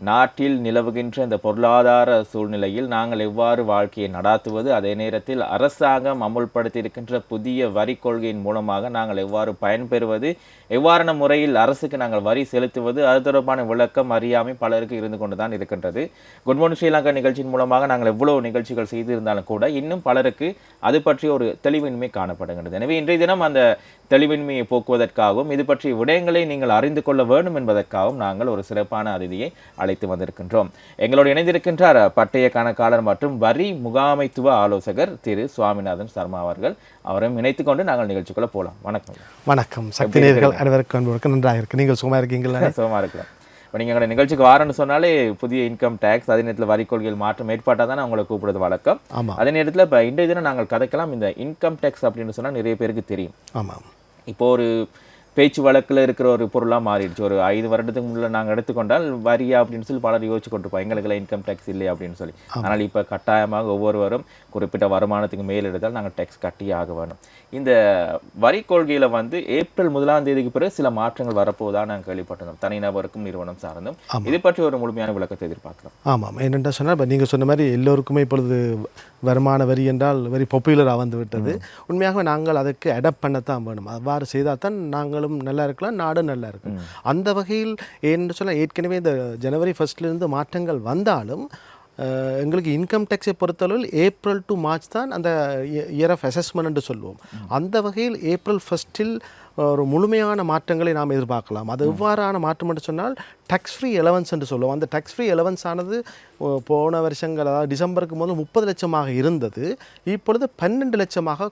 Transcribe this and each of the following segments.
நாட்டில் நிலவுகின்ற இந்த பொருளாதார சூழ்நிலையில் நாங்கள் எவ்வாறு வாழ்க்கையை நடாத்துவது அதே நேரத்தில் அரசாங்கம் அமுல்படுத்தி இருக்கின்ற புதிய வரி கொள்கையின் மூலமாக நாங்கள் எவ்வாறு பயன்பெறுவது எவ்வாறான முறையில் அரசுக்கு நாங்கள் வரி செலுத்துவது அது தொடர்பான விளக்கம் அறியாமை பலருக்கு இருந்து கொண்டு தான் இருக்கின்றது. குட் மார்னிங் ஸ்ரீலங்கா நிகழ்ச்சியின் மூலமாக நாங்கள் எவ்வளவு நிகழ்ச்சிகள் செய்திருந்தாலும் கூட இன்னும் பலருக்கு அது பற்றிய ஒரு தெளிவின்மை காணப்படுகின்றது. எனவே இன்றைய தினம் அந்த தெளிவின்மையை போக்குவதற்காகவும் இது பற்றிய விடயங்களை நீங்கள் அறிந்து கொள்ள வேண்டும் என்பதற்காகவும் நாங்கள் ஒரு சிறப்பான அதிதியை அழைத்து வந்திருக்கின்றோம். எங்களோடு இணைந்திருக்கின்றார் பட்டய கணக்காளர் மற்றும் வரி முகாமைத்துவ ஆலோசகர் திரு சுவாமிநாதன் சர்மா அவர்கள். அவரையும் இணைத்துக் கொண்டு நாங்கள் நிகழ்ச்சிக்குள்ள போகலாம். வணக்கம். வணக்கம். சக்தி நேர்கள் அனைவருக்கும் அன்புக்கு நன்றாக இருக்கு. நீங்கள் சும்மா இருக்கீங்களா? சுகமா இருக்கலாம் இப்போ நீங்கள் எங்களோட நிகழ்ச்சிக்கு வாரன்னு சொன்னாலே புதிய இன்கம் டேக்ஸ் அதே நேரத்தில் வரி கொள்கையில் மாற்றம் ஏற்பட்டால் தான் உங்களை கூப்பிடுறது வழக்கம். அதே நேரத்தில் இப்போ இன்றைய தினம் நாங்கள் கதைக்கலாம். இந்த இன்கம் டேக்ஸ் அப்படின்னு சொன்னால் நிறைய பேருக்கு தெரியும். ஆமாம். இப்போ ஒரு பேச்சு வழக்கில் இருக்கிற ஒரு பொருளாக மாறிடுச்சு. ஒரு ஐந்து வருடத்துக்கு முன்னே நாங்கள் எடுத்துக்கொண்டால் வரியா அப்படின்னு சொல்லி பலர் யோசிச்சு கொண்டிருப்போம் எங்களுக்கெல்லாம் இன்கம் டேக்ஸ் இல்லை அப்படின்னு சொல்லி. ஆனால் இப்போ கட்டாயமாக ஒவ்வொருவரும் குறிப்பிட்ட வருமானத்துக்கு மேல் எடுத்தால் நாங்கள் டேக்ஸ் கட்டியே ஆக வேணும். இந்த வரி கொள்கையில் வந்து ஏப்ரல் முதலாம் தேதிக்கு பிறகு சில மாற்றங்கள் வரப்போவதாக நாங்கள் கேள்விப்பட்டிருந்தோம். தனிநபருக்கும் நிறுவனம் சார்ந்தும். இது பற்றி ஒரு முழுமையான விளக்கத்தை எதிர்பார்க்கிறோம். ஆமாம் என்னென்ன சொன்னால் இப்போ நீங்கள் சொன்ன மாதிரி எல்லோருக்குமே இப்பொழுது வருமான வரி என்றால் வெரி பாப்புலராக வந்து விட்டது உண்மையாகவே நாங்கள் அதற்கு அடாப்ட் பண்ணத்தான் வேணும். அவ்வாறு செய்தால் தான் நாங்களும் நல்லா இருக்கலாம் நாடும் நல்லா இருக்கும். அந்த வகையில் ஏன்னு சொல்ல ஏற்கனவே இந்த ஜனவரி ஃபர்ஸ்ட்லேருந்து மாற்றங்கள் வந்தாலும் எங்களுக்கு இன்கம் டேக்ஸை பொறுத்தளவில் ஏப்ரல் டு மார்ச் தான் அந்த இயர் ஆஃப் அசஸ்மெண்ட் சொல்லுவோம். அந்த வகையில் ஏப்ரல் ஃபஸ்ட்டில் ஒரு முழுமையான மாற்றங்களை நாம் எதிர்பார்க்கலாம். அது எவ்வாறான மாற்றம் என்று சொன்னால் டேக்ஸ் ஃப்ரீ எலவன்ஸ் என்று சொல்லுவோம். அந்த டேக்ஸ் ஃப்ரீ எலவன்ஸ் ஆனது போன வருஷங்கள் அதாவது டிசம்பருக்கு முதல் முப்பது லட்சமாக இருந்தது. இப்பொழுது பன்னெண்டு லட்சமாக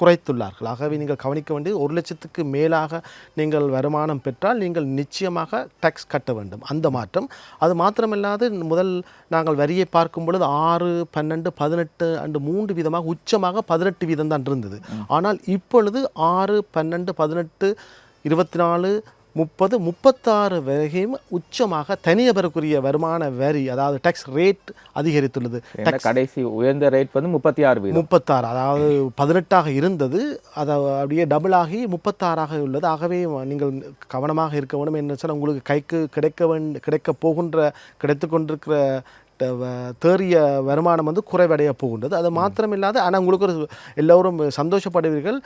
குறைத்துள்ளார்கள். ஆகவே நீங்கள் கவனிக்க வேண்டியது ஒரு லட்சத்துக்கு மேலாக நீங்கள் வருமானம் பெற்றால் நீங்கள் நிச்சயமாக டேக்ஸ் கட்ட வேண்டும். அந்த மாற்றம். அது மாத்திரமில்லாது முதல் நாங்கள் வரியை பார்க்கும் பொழுது ஆறு பன்னெண்டு பதினெட்டு அண்டு மூன்று வீதமாக உச்சமாக பதினெட்டு வீதம் தான் இருந்தது ஆனால் இப்பொழுது ஆறு பன்னெண்டு பதினெட்டு இருபத்தி நாலு முப்பது முப்பத்தாறு வரையும் உச்சமாக தனிநபருக்குரிய வருமான வரி அதாவது டேக்ஸ் ரேட் அதிகரித்துள்ளது. கடைசி உயர்ந்த ரேட் வந்து முப்பத்தி ஆறு முப்பத்தாறு அதாவது பதினெட்டாக இருந்தது. அது அப்படியே டபுள் ஆகி முப்பத்தாறாக உள்ளது. ஆகவே நீங்கள் கவனமாக இருக்க வேண்டும். என்ன சொல்ல உங்களுக்கு கைக்கு கிடைக்க வேண்ட கிடைக்க போகின்ற கிடைத்து கொண்டிருக்கிற தேறிய வருமானம் வந்து குறைவடைய போகின்றது. அது மாத்திரமில்லாது ஆனால் உங்களுக்கு ஒரு எல்லோரும் சந்தோஷப்படுவீர்கள்.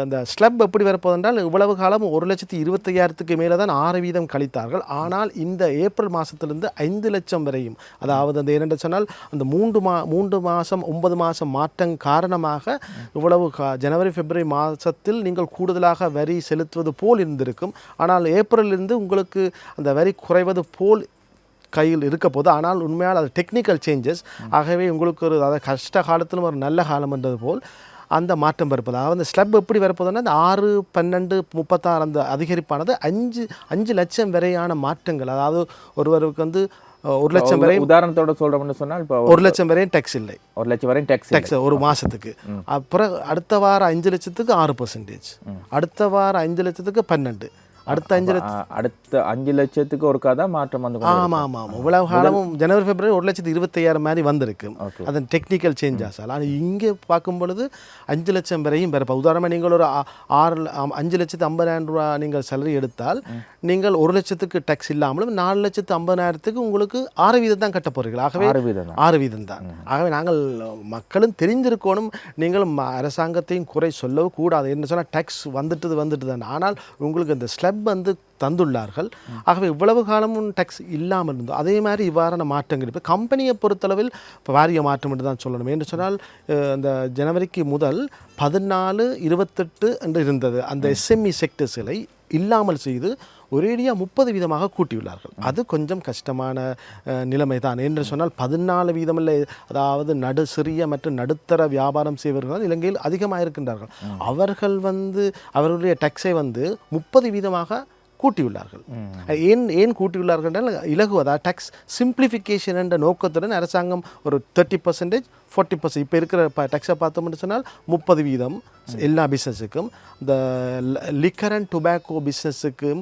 அந்த ஸ்லப் எப்படி வரப்போதென்றால் இவ்வளவு காலம் ஒரு லட்சத்தி இருபத்தையாயிரத்துக்கு மேலே தான் ஆறு வீதம் கழித்தார்கள். ஆனால் இந்த ஏப்ரல் மாதத்திலிருந்து ஐந்து லட்சம் வரையும் அதாவது அந்த இரண்டு சொன்னால் அந்த மூன்று மா மூன்று மாதம் ஒன்பது மாதம் மாற்றம் காரணமாக இவ்வளவு கா- ஜனவரி பிப்ரவரி மாதத்தில் நீங்கள் கூடுதலாக வரி செலுத்துவது போல் இருந்திருக்கும். ஆனால் ஏப்ரலிலிருந்து உங்களுக்கு அந்த வரி குறைவது போல் கையில் இருக்க போது ஆனால் உண்மையால் அது டெக்னிக்கல் சேஞ்சஸ் ஆகவே உங்களுக்கு ஒரு அதாவது கஷ்ட காலத்திலும் ஒரு நல்ல காலம் என்றது போல் அந்த மாற்றம் வரப்போது. அதாவது அந்த ஸ்லப் எப்படி வரப்போதுன்னா அந்த ஆறு பன்னெண்டு முப்பத்தாறு அந்த அதிகரிப்பானது அஞ்சு அஞ்சு லட்சம் வரையான மாற்றங்கள். அதாவது ஒருவருக்கு வந்து ஒரு லட்சம் வரை உதாரணத்தோட சொல்றோம்னு சொன்னால் இப்போ ஒரு லட்சம் வரையும் டேக்ஸ் இல்லை. ஒரு லட்சம் வரையும் டேக்ஸ் டேக்ஸ் ஒரு மாதத்துக்கு அப்புறம் அடுத்த வாரம் அஞ்சு லட்சத்துக்கு ஆறு பர்சன்டேஜ் அடுத்த வாரம் அஞ்சு லட்சத்துக்கு பன்னெண்டு. அடுத்த அஞ்சு லட்சம் அடுத்த அஞ்சு லட்சத்துக்கு ஒருக்கா தான் மாற்றம் வந்து ஆமாம் ஆமாம் ஆமாம் இவ்வளவு காலமும் ஜனவரி பிப்ரவரி ஒரு லட்சத்து இருபத்தையாயிரம் மாதிரி வந்திருக்கு. அதன் டெக்னிக்கல் சேஞ்சஸ் ஆனால் இங்கே பார்க்கும் பொழுது அஞ்சு லட்சம் வரையும் பிறப்பா உதாரணமாக நீங்கள் ஒரு ஆறு அஞ்சு லட்சத்து ஐம்பதாயிரம் ரூபா நீங்கள் சேலரி எடுத்தால் நீங்கள் ஒரு லட்சத்துக்கு டேக்ஸ் இல்லாமலும் நாலு லட்சத்து ஐம்பதாயிரத்துக்கு உங்களுக்கு ஆறு வீதம் தான் கட்ட போகிறீர்கள் ஆகவே ஆறு வீதம் தான். ஆகவே நாங்கள் மக்களும் தெரிஞ்சிருக்கணும். நீங்களும் ம- அரசாங்கத்தையும் குறை சொல்லவும் கூடாது என்ன சொன்னால் டேக்ஸ் வந்துட்டது வந்துட்டு தான். ஆனால் உங்களுக்கு இந்த ஸ்லப் வந்து தந்துள்ளார்கள். ஆகவே இவ்வளவு காலமும் டேக்ஸ் இல்லாமல் இருந்தோம் அதே மாதிரி இவ்வாறான மாற்றங்கள். இப்போ கம்பெனியை பொறுத்தளவில் வாரிய மாற்றம் என்று தான் சொல்லணும். என்று சொன்னால் அந்த ஜனவரிக்கு முதல் பதினாலு இருபத்தெட்டு என்று இருந்தது. அந்த எஸ்எம்இ செக்டர்ஸ்களை இல்லாமல் செய்து ஒரேடியாக முப்பது வீதமாக கூட்டியுள்ளார்கள். அது கொஞ்சம் கஷ்டமான நிலைமை தான் என்று சொன்னால் பதினாலு வீதமில்லை. அதாவது நடு சிறிய மற்றும் நடுத்தர வியாபாரம் செய்வர்கள் இலங்கையில் அதிகமாக இருக்கின்றார்கள் அவர்கள் வந்து அவர்களுடைய டேக்ஸை வந்து முப்பது வீதமாக கூட்டியுள்ளார்கள். ஏன் ஏன் கூட்டியுள்ளார்கள் என்றால் இலகுவதா? டேக்ஸ் சிம்பிளிஃபிகேஷன் என்ற நோக்கத்துடன் அரசாங்கம் ஒரு தேர்ட்டி பர்சன்டேஜ் ஃபார்ட்டி பர்சன்ட் இப்போ இருக்கிற டேக்ஸை பார்த்தோம்னு சொன்னால் முப்பது வீதம் எல்லா பிஸ்னஸுக்கும் இந்த லிக்கர் அண்ட் டுபாக்கோ பிஸ்னஸுக்கும்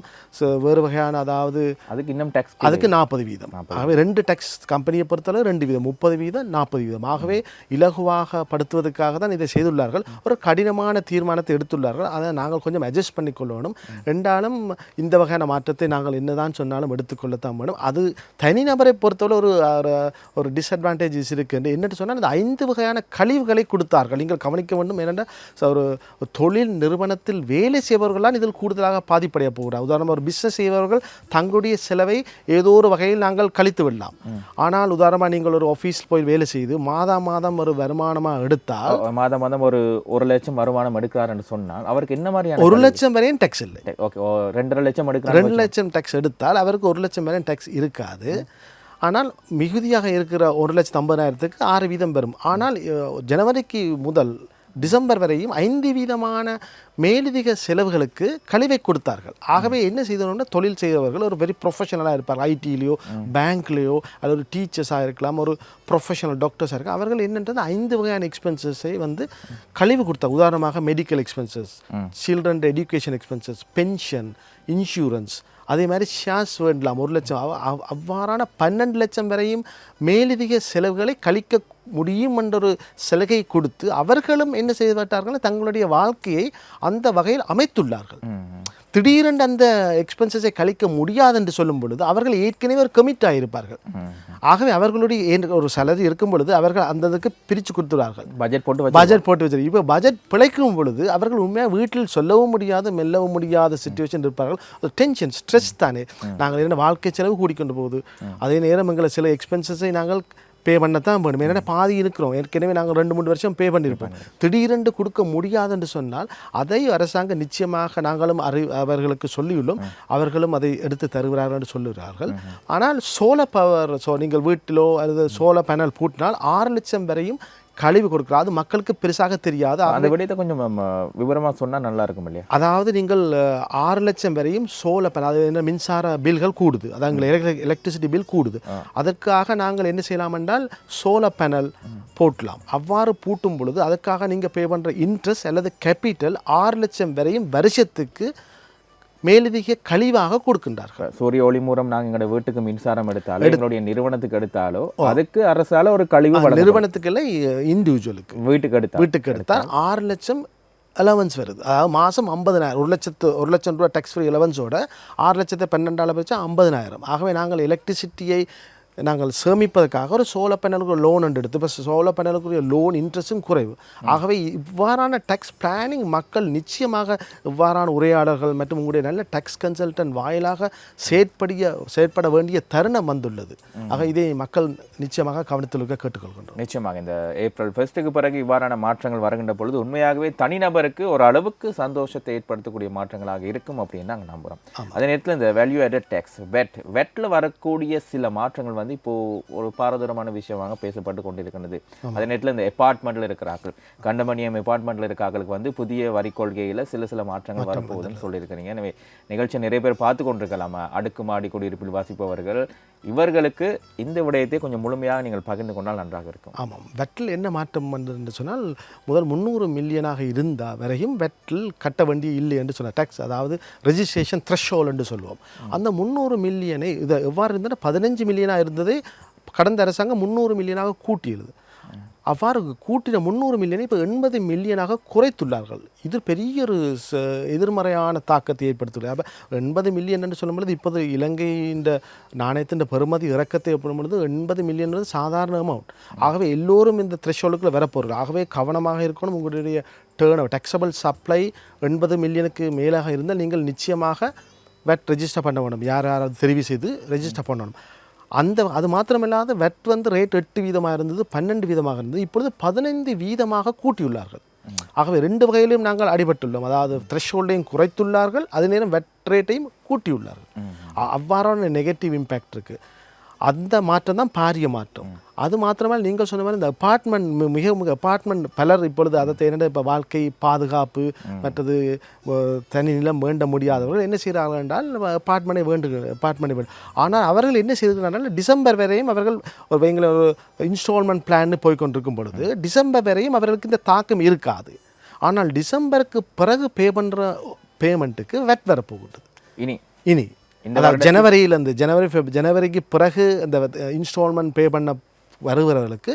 வேறு வகையான அதாவது அதுக்கு இன்னும் டேக்ஸ் அதுக்கு நாற்பது வீதம். ஆகவே ரெண்டு டேக்ஸ் கம்பெனியை பொறுத்தளவு ரெண்டு வீதம் முப்பது வீதம் நாற்பது வீதம். ஆகவே இலகுவாக படுத்துவதற்காக தான் இதை செய்துள்ளார்கள். ஒரு கடினமான தீர்மானத்தை எடுத்துள்ளார்கள். அதை நாங்கள் கொஞ்சம் அட்ஜஸ்ட் பண்ணிக்கொள்ளணும். ரெண்டாலும் இந்த இந்த வகையான மாற்றத்தை நாங்கள் என்னதான் சொன்னாலும் எடுத்துக்கொள்ளத்தான் வேணும். அது தனிநபரை பொறுத்தவரை ஒரு ஒரு- ஒரு டிஸ்அட்வான்டேஜஸ் இருக்குது என்னட்டு சொன்னால் இந்த ஐந்து வகையான கழிவுகளை கொடுத்தார்கள். நீங்கள் கவனிக்க வேண்டும் ஏனென்றால் ஒரு தொழில் நிறுவனத்தில் வேலை செய்பவர்களால் இதில் கூடுதலாக பாதிப்படைய போகிறார். உதாரணமாக ஒரு பிஸ்னஸ் செய்பவர்கள் தங்களுடைய செலவை ஏதோ ஒரு வகையில் நாங்கள் கழித்து விடலாம். ஆனால் உதாரணமாக நீங்கள் ஒரு ஆஃபீஸ் போய் வேலை செய்து மாதா மாதம் ஒரு வருமானமாக எடுத்தால் மாதம் மாதம் ஒரு ஒரு லட்சம் வருமானம் எடுக்கிறாருன்னு சொன்னால் அவருக்கு என்ன மாதிரியான ஒரு லட்சம் வரையும் டேக்ஸ் இல்லை. ஓகே ரெண்டரை லட்சம் எடுக்கிறாரு ரெண்டு லட்சம் டேக்ஸ் எடுத்தால் அவருக்கு ஒரு லட்சம் வரையும் டேக்ஸ் இருக்காது. ஆனால் மிகுதியாக இருக்கிற ஒரு லட்சத்து ஐம்பதாயிரத்துக்கு ஆறு வீதம் வரும் ஆனால் ஜனவரிக்கு முதல் டிசம்பர் வரையும் ஐந்து வீதமான மேலதிக செலவுகளுக்கு கழிவை கொடுத்தார்கள். ஆகவே என்ன செய்தோம்னா தொழில் செய்தவர்கள் ஒரு வெரி ப்ரொஃபஷனலாக இருப்பார் ஐடியிலையோ பேங்க்லேயோ அல்லது ஒரு டீச்சர்ஸாக இருக்கலாம் ஒரு ப்ரொஃபஷனல் டாக்டர்ஸாக இருக்கலாம். அவர்கள் என்னன்றது ஐந்து வகையான எக்ஸ்பென்சஸை வந்து கழிவு கொடுத்தாங்க உதாரணமாக medical expenses children education expenses pension insurance அதே மாதிரி ஷேர்ஸ் வேண்டலாம். ஒரு லட்சம். அவ்வாறான பன்னெண்டு லட்சம் வரையும் மேலதிக செலவுகளை கழிக்க முடியும் என்ற ஒரு சலுகை கொடுத்து அவர்களும் என்ன செய்துவிட்டார்கள் தங்களுடைய வாழ்க்கையை அந்த வகையில் அமைத்துள்ளார்கள். திடீரென்று அந்த எக்ஸ்பென்சஸை கழிக்க முடியாது என்று சொல்லும் பொழுது அவர்கள் ஏற்கனவே ஒரு கமிட் ஆகியிருப்பார்கள் ஆகவே அவர்களுடைய ஒரு salary இருக்கும் பொழுது அவர்கள் அந்த இதுக்கு பிரித்து கொடுத்துறார்கள் பட்ஜெட் போட்டு வச்சு பட்ஜெட் போட்டு வச்சிருக்கு இப்போ பட்ஜெட் பிழைக்கும் பொழுது அவர்கள் உண்மையாக வீட்டில் சொல்லவும் முடியாது மெல்லவும் முடியாத சுச்சுவேஷன் இருப்பார்கள். ஒரு டென்ஷன் ஸ்ட்ரெஸ் தானே. நாங்கள் என்ன வாழ்க்கை செலவு கூடிக்கொண்டு போகுது. அதே நேரம் எங்களை சில எக்ஸ்பென்சஸை நாங்கள் பே பண்ணத்தான் வேணும். ஏன்னா பாதி இருக்கிறோம். ஏற்கனவே நாங்கள் ரெண்டு மூணு வருஷம் பே பண்ணியிருப்போம் திடீரென்று கொடுக்க முடியாது என்று சொன்னால் அதை அரசாங்கம் நிச்சயமாக நாங்களும் அறி அவர்களுக்கு சொல்லியுள்ளோம். அவர்களும் அதை எடுத்து தருகிறார்கள் என்று சொல்லுகிறார்கள். ஆனால் சோல பவர் ஸோ நீங்கள் வீட்டிலோ அல்லது சோல பேனல் பூட்டினால் ஆறு லட்சம் வரையும் கழிவு கொடுக்குறோம் அது மக்களுக்கு பெருசாக தெரியாது அந்த விடயத்தை கொஞ்சம் நம்ம விவரமா சொன்னா நல்லா இருக்கும் இல்லையா? அதாவது நீங்கள் ஆறு லட்சம் வரையும் சோல பேனல் அது என்ன மின்சார பில்கள் கூடுது. அதாவது எலக்ட்ரிசிட்டி பில் கூடுது. அதற்காக நாங்கள் என்ன செய்யலாம் என்றால் சோல பேனல் போட்டலாம். அவ்வாறு பூட்டும் பொழுது அதற்காக நீங்கள் பே பண்ணுற இன்ட்ரெஸ்ட் அல்லது கேபிட்டல் ஆறு லட்சம் வரையும் வருஷத்துக்கு மேலதிக கழிவாக கொடுக்கின்றார்கள். சூரிய ஒளி மூலம் நாங்க எங்களோட வீட்டுக்கு மின்சாரம் எடுத்தாலோ எங்களுடைய நிறுவனத்துக்கு எடுத்தாலோ அதுக்கு அரசால ஒரு கழிவு நிறுவனத்துக்கு இல்லை இண்டிவிஜுவலுக்கு வீட்டுக்கு எடுத்தா வீட்டுக்கு எடுத்தால் ஆறு லட்சம் அலவன்ஸ் வருது. அதாவது மாதம் ஐம்பதனாயிரம் ஒரு லட்சத்து ஒரு லட்சம் ரூபா டேக்ஸ் ஃப்ரீ அலவன்ஸோட ஆறு லட்சத்தை பன்னெண்டாயிரம் வச்சு ஐம்பதனாயிரம். ஆகவே நாங்கள் எலக்ட்ரிசிட்டியை நாங்கள் சேமிப்பதற்காக ஒரு சோலார் பேனலுக்கு லோன் ஒன்று எடுத்து இப்போ சோலார் பேனலுக்குரிய லோன் இன்ட்ரெஸ்ட்டும் குறைவு. ஆகவே இவ்வாறான டேக்ஸ் பிளானிங் மக்கள் நிச்சயமாக இவ்வாறான உரையாடல்கள் மற்றும் உங்களுடைய நல்ல டேக்ஸ் கன்சல்டன்ட் வாயிலாக செயற்படிய செயற்பட வேண்டிய தருணம் வந்துள்ளது. ஆக இதை மக்கள் நிச்சயமாக கவனத்தில் இருக்க கேட்டுக்கொள்கின்றோம். நிச்சயமாக இந்த ஏப்ரல் ஃபர்ஸ்ட்டுக்கு பிறகு இவ்வாறான மாற்றங்கள் வருகின்ற பொழுது உண்மையாகவே தனிநபருக்கு ஒரு அளவுக்கு சந்தோஷத்தை ஏற்படுத்தக்கூடிய மாற்றங்களாக இருக்கும் அப்படின்னு நாங்கள் நம்புகிறோம் அதே நேரத்தில் இந்த வேல்யூ added டேக்ஸ் வெட் வெட்டில் வரக்கூடிய சில மாற்றங்கள் வந்து இப்போ ஒரு பாரதூரமான விஷயமாக பேசப்பட்டு கொண்டிருக்கின்றது. அதே நேரத்தில் இந்த அப்பார்ட்மெண்ட்டில் இருக்கிறார்கள் கண்டமணியம் அப்பார்ட்மெண்ட்டில் இருக்கிறார்களுக்கு வந்து புதிய வரி கொள்கையில் சில சில மாற்றங்கள் வரப்போகுதுன்னு சொல்லியிருக்கிறீங்க. எனவே நிகழ்ச்சி நிறைய பேர் பார்த்து கொண்டிருக்கலாமா? அடுக்குமாடி குடியிருப்பில் வாசிப்பவர்கள் இவர்களுக்கு இந்த விடயத்தை கொஞ்சம் முழுமையாக நீங்கள் பகிர்ந்து கொண்டால் நன்றாக இருக்கும். ஆமாம். வெட்டில் என்ன மாற்றம் வந்தது என்று சொன்னால் முதல் முந்நூறு மில்லியனாக இருந்த வரையும் வெட்டில் கட்ட வேண்டிய இல்லை என்று சொன்னார். டேக்ஸ் அதாவது ரெஜிஸ்ட்ரேஷன் த்ரெஷோல் என்று சொல்லுவோம். அந்த முந்நூறு மில்லியனை இது எவ்வாறு இருந்ததுன்னா பதினஞ்சு மில்லியனாக இருந்ததை கடந்த அரசாங்கம் முந்நூறு மில்லியனாக கூட்டியது. அவ்வாறு கூட்டின முந்நூறு மில்லியனை இப்போ எண்பது மில்லியனாக குறைத்துள்ளார்கள். இது பெரிய ஒரு எதிர்மறையான தாக்கத்தை ஏற்படுத்துள்ளது அப்போ எண்பது மில்லியன் என்று சொல்லும் பொழுது இப்போது இலங்கையின் நாணயத்தின் பெருமதி இறக்கத்தை ஏற்படும் பொழுது எண்பது மில்லியன் சாதாரண அமௌண்ட் ஆகவே எல்லோரும் இந்த த்ரெஷோலுக்குள்ள வரப்போகிறது ஆகவே கவனமாக இருக்கணும். உங்களுடைய டேர்ன் டெக்ஸபிள் சப்ளை எண்பது மில்லியனுக்கு மேலாக இருந்தால் நீங்கள் நிச்சயமாக வெட் ரெஜிஸ்டர் பண்ண வேண்டும். யார் யாராவது தெரிவு செய்து ரெஜிஸ்டர் பண்ணணும். அந்த அது மாத்திரமில்லாத வெட் வந்து ரேட் எட்டு வீதமாக இருந்தது பன்னெண்டு வீதமாக இருந்தது. இப்பொழுது பதினைந்து வீதமாக கூட்டியுள்ளார்கள். ஆகவே ரெண்டு வகையிலும் நாங்கள் அடிபட்டுள்ளோம். அதாவது த்ரெஷ்ஹோல்டையும் குறைத்துள்ளார்கள் அதே நேரம் வெட் ரேட்டையும் கூட்டியுள்ளார்கள். அவ்வாறான நெகட்டிவ் இம்பேக்ட் இருக்குது அந்த மாற்றம் தான் பாரிய மாற்றம். அது மாத்திரமல்ல நீங்கள் சொன்ன மாதிரி இந்த அப்பார்ட்மெண்ட் மிக மிக அப்பார்ட்மெண்ட் பலர் இப்பொழுது அதை தேர்ந்த இப்போ வாழ்க்கை பாதுகாப்பு மற்றது தனி நிலம் வேண்ட முடியாதவர்கள் என்ன செய்கிறார்கள் என்றால் அப்பார்ட்மெண்ட்டை வேண்டு அப்பார்ட்மெண்ட்டை வேண்டும் ஆனால் அவர்கள் என்ன செய்திருக்கிறார்கள் டிசம்பர் வரையும் அவர்கள் ஒரு வைங்கள ஒரு இன்ஸ்டால்மெண்ட் பிளான் போய் கொண்டிருக்கும் பொழுது டிசம்பர் வரையும் அவர்களுக்கு இந்த தாக்கம் இருக்காது. ஆனால் டிசம்பருக்கு பிறகு பே பண்ணுற பேமெண்ட்டுக்கு வெட் வரப்போகுது இனி. இனி. இந்த ஜனவரியிலேருந்து ஜனவரி ஃபெப் ஜனவரிக்கு பிறகு அந்த இன்ஸ்டால்மெண்ட் பே பண்ண வருகிறவர்களுக்கு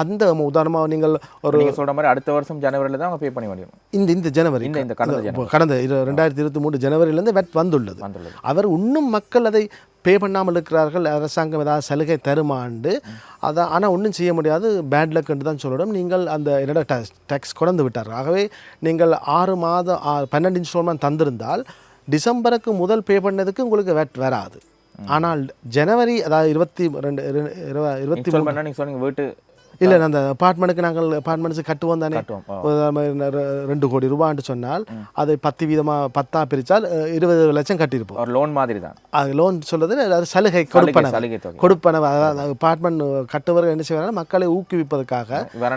அந்த உதாரணமாக நீங்கள் ஒரு சொல்ற மாதிரி அடுத்த வருஷம் ஜனவரில தான் அவங்க பே பண்ண முடியும். இந்த இந்த ஜனவரி இந்த இந்த கடந்த கடந்த ரெண்டாயிரத்தி இருபத்தி மூணு ஜனவரியிலேருந்து வெட் வந்துள்ளது. வந்துள்ளது. அவர் இன்னும் மக்கள் அதை பே பண்ணாமல் இருக்கிறார்கள். அரசாங்கம் ஏதாவது சலுகை தருமாண்டு. அதான் ஆனால் ஒன்றும் செய்ய முடியாது. பேட் லக்குன்னு தான் சொல்லணும். நீங்கள் அந்த என்னோட டேக்ஸ் கொண்டு விட்டார்கள். ஆகவே நீங்கள் ஆறு மாதம் பன்னெண்டு இன்ஸ்டால்மெண்ட் தந்திருந்தால் டிசம்பருக்கு முதல் பே பண்ணதுக்கு உங்களுக்கு வெட் வராது. ஆனால் ஜனவரி அதாவது இருபத்தி ரெண்டு இருபத்தி இன்ஸ்டால் பண்ணா நீங்க சொன்னீங்க வீட்டு இல்லை அந்த அப்பார்ட்மெண்ட்டுக்கு நாங்கள் அப்பார்ட்மெண்ட்ஸ் கட்டுவோம் தானே. ரெண்டு கோடி ரூபான்னு சொன்னால் அதை பத்து வீதமாக பத்தா பிரித்தால் இருபது லட்சம் கட்டியிருப்போம். ஒரு லோன் மாதிரி தான் அது லோன் சொல்றது அது சலுகை கொடுப்பன சலுகை தொகை. கொடுப்பன அதாவது அப்பார்ட்மெண்ட் கட்டுவர்கள் என்ன செய்வாங்க மக்களை ஊக்குவிப்பதற்காக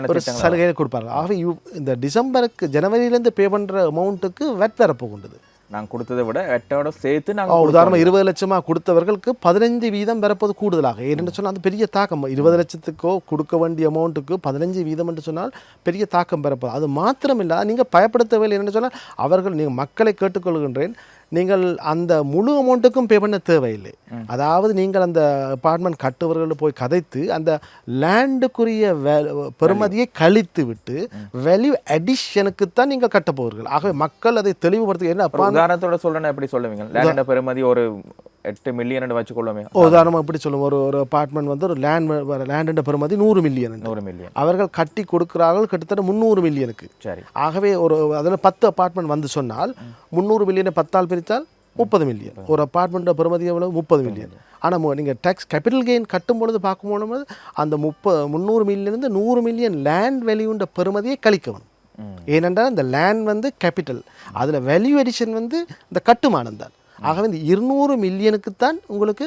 ஒரு சலுகையை கொடுப்பாங்க இவ்- இந்த டிசம்பருக்கு ஜனவரியிலேருந்து பே பண்ணுற அமௌண்ட்டுக்கு வெட் வரப்போகின்றது நாங்க கொடுத்ததை விட எட்டோட சேர்த்து நாங்க ஆ, உதாரணமா இருபது லட்சமா கொடுத்தவர்களுக்கு பதினஞ்சு வீதம் வரப்போது கூடுதலாக. ஏன்னு சொன்னால் அது பெரிய தாக்கம். இருபது லட்சத்துக்கோ கொடுக்க வேண்டிய அமௌண்ட்டுக்கு பதினஞ்சு வீதம் என்று சொன்னால் பெரிய தாக்கம் பெறப்போகுது அது மாத்திரமில்லை நீங்கள் பயப்படுத்தவில்லை. என்னென்னு சொன்னால் அவர்கள் நீங்கள் மக்களை கேட்டுக்கொள்கின்றேன். நீங்கள் அந்த முழு அமௌண்ட்டுக்கும் பே பண்ண தேவையில்லை. அதாவது நீங்கள் அந்த அப்பார்ட்மெண்ட் கட்டுவர்கள் போய் கதைத்து அந்த லேண்டுக்குரிய பெறுமதியை கழித்து விட்டு வேல்யூ அடிஷனுக்கு தான் நீங்கள் கட்ட போவீர்கள். ஆகவே மக்கள் அதை தெளிவுபடுத்த என்ன உதாரணத்தோட சொல்றேன்னா எப்படி சொல்லுவீங்க? லேண்ட் பெருமதி ஒரு எட்டு மில்லியன் வச்சுக்கொள்ளுமே. உதாரணமாக எப்படி சொல்லுவோம். ஒரு ஒரு அப்பார்ட்மெண்ட் வந்து ஒரு லேண்ட் லேண்டுன்ற பெறுமதி நூறு மில்லியன் நூறு மில்லியன் அவர்கள் கட்டி கொடுக்கிறார்கள் கிட்டத்தட்ட முந்நூறு மில்லியனுக்கு சரி. ஆகவே ஒரு அதில் பத்து அப்பார்ட்மெண்ட் வந்து சொன்னால் முந்நூறு மில்லியனை பத்தால் பிரித்தால் முப்பது மில்லியன் ஒரு அப்பார்ட்மெண்ட்டோட பெறுமதி எவ்வளவு? முப்பது மில்லியன் ஆனால் நீங்கள் டேக்ஸ் கேபிட்டல் கெயின் கட்டும் பொழுது பார்க்கும் பொழுது அந்த முப்ப முந்நூறு மில்லியன்லேருந்து நூறு மில்லியன் லேண்ட் வேல்யூன்ற பெறுமதியை கழிக்கணும். ஏனென்றால் இந்த லேண்ட் வந்து கேபிட்டல் அதில் வேல்யூ எடிஷன் வந்து இந்த கட்டுமானம் தான். ஆகவே இந்த இருநூறு மில்லியனுக்குத்தான் உங்களுக்கு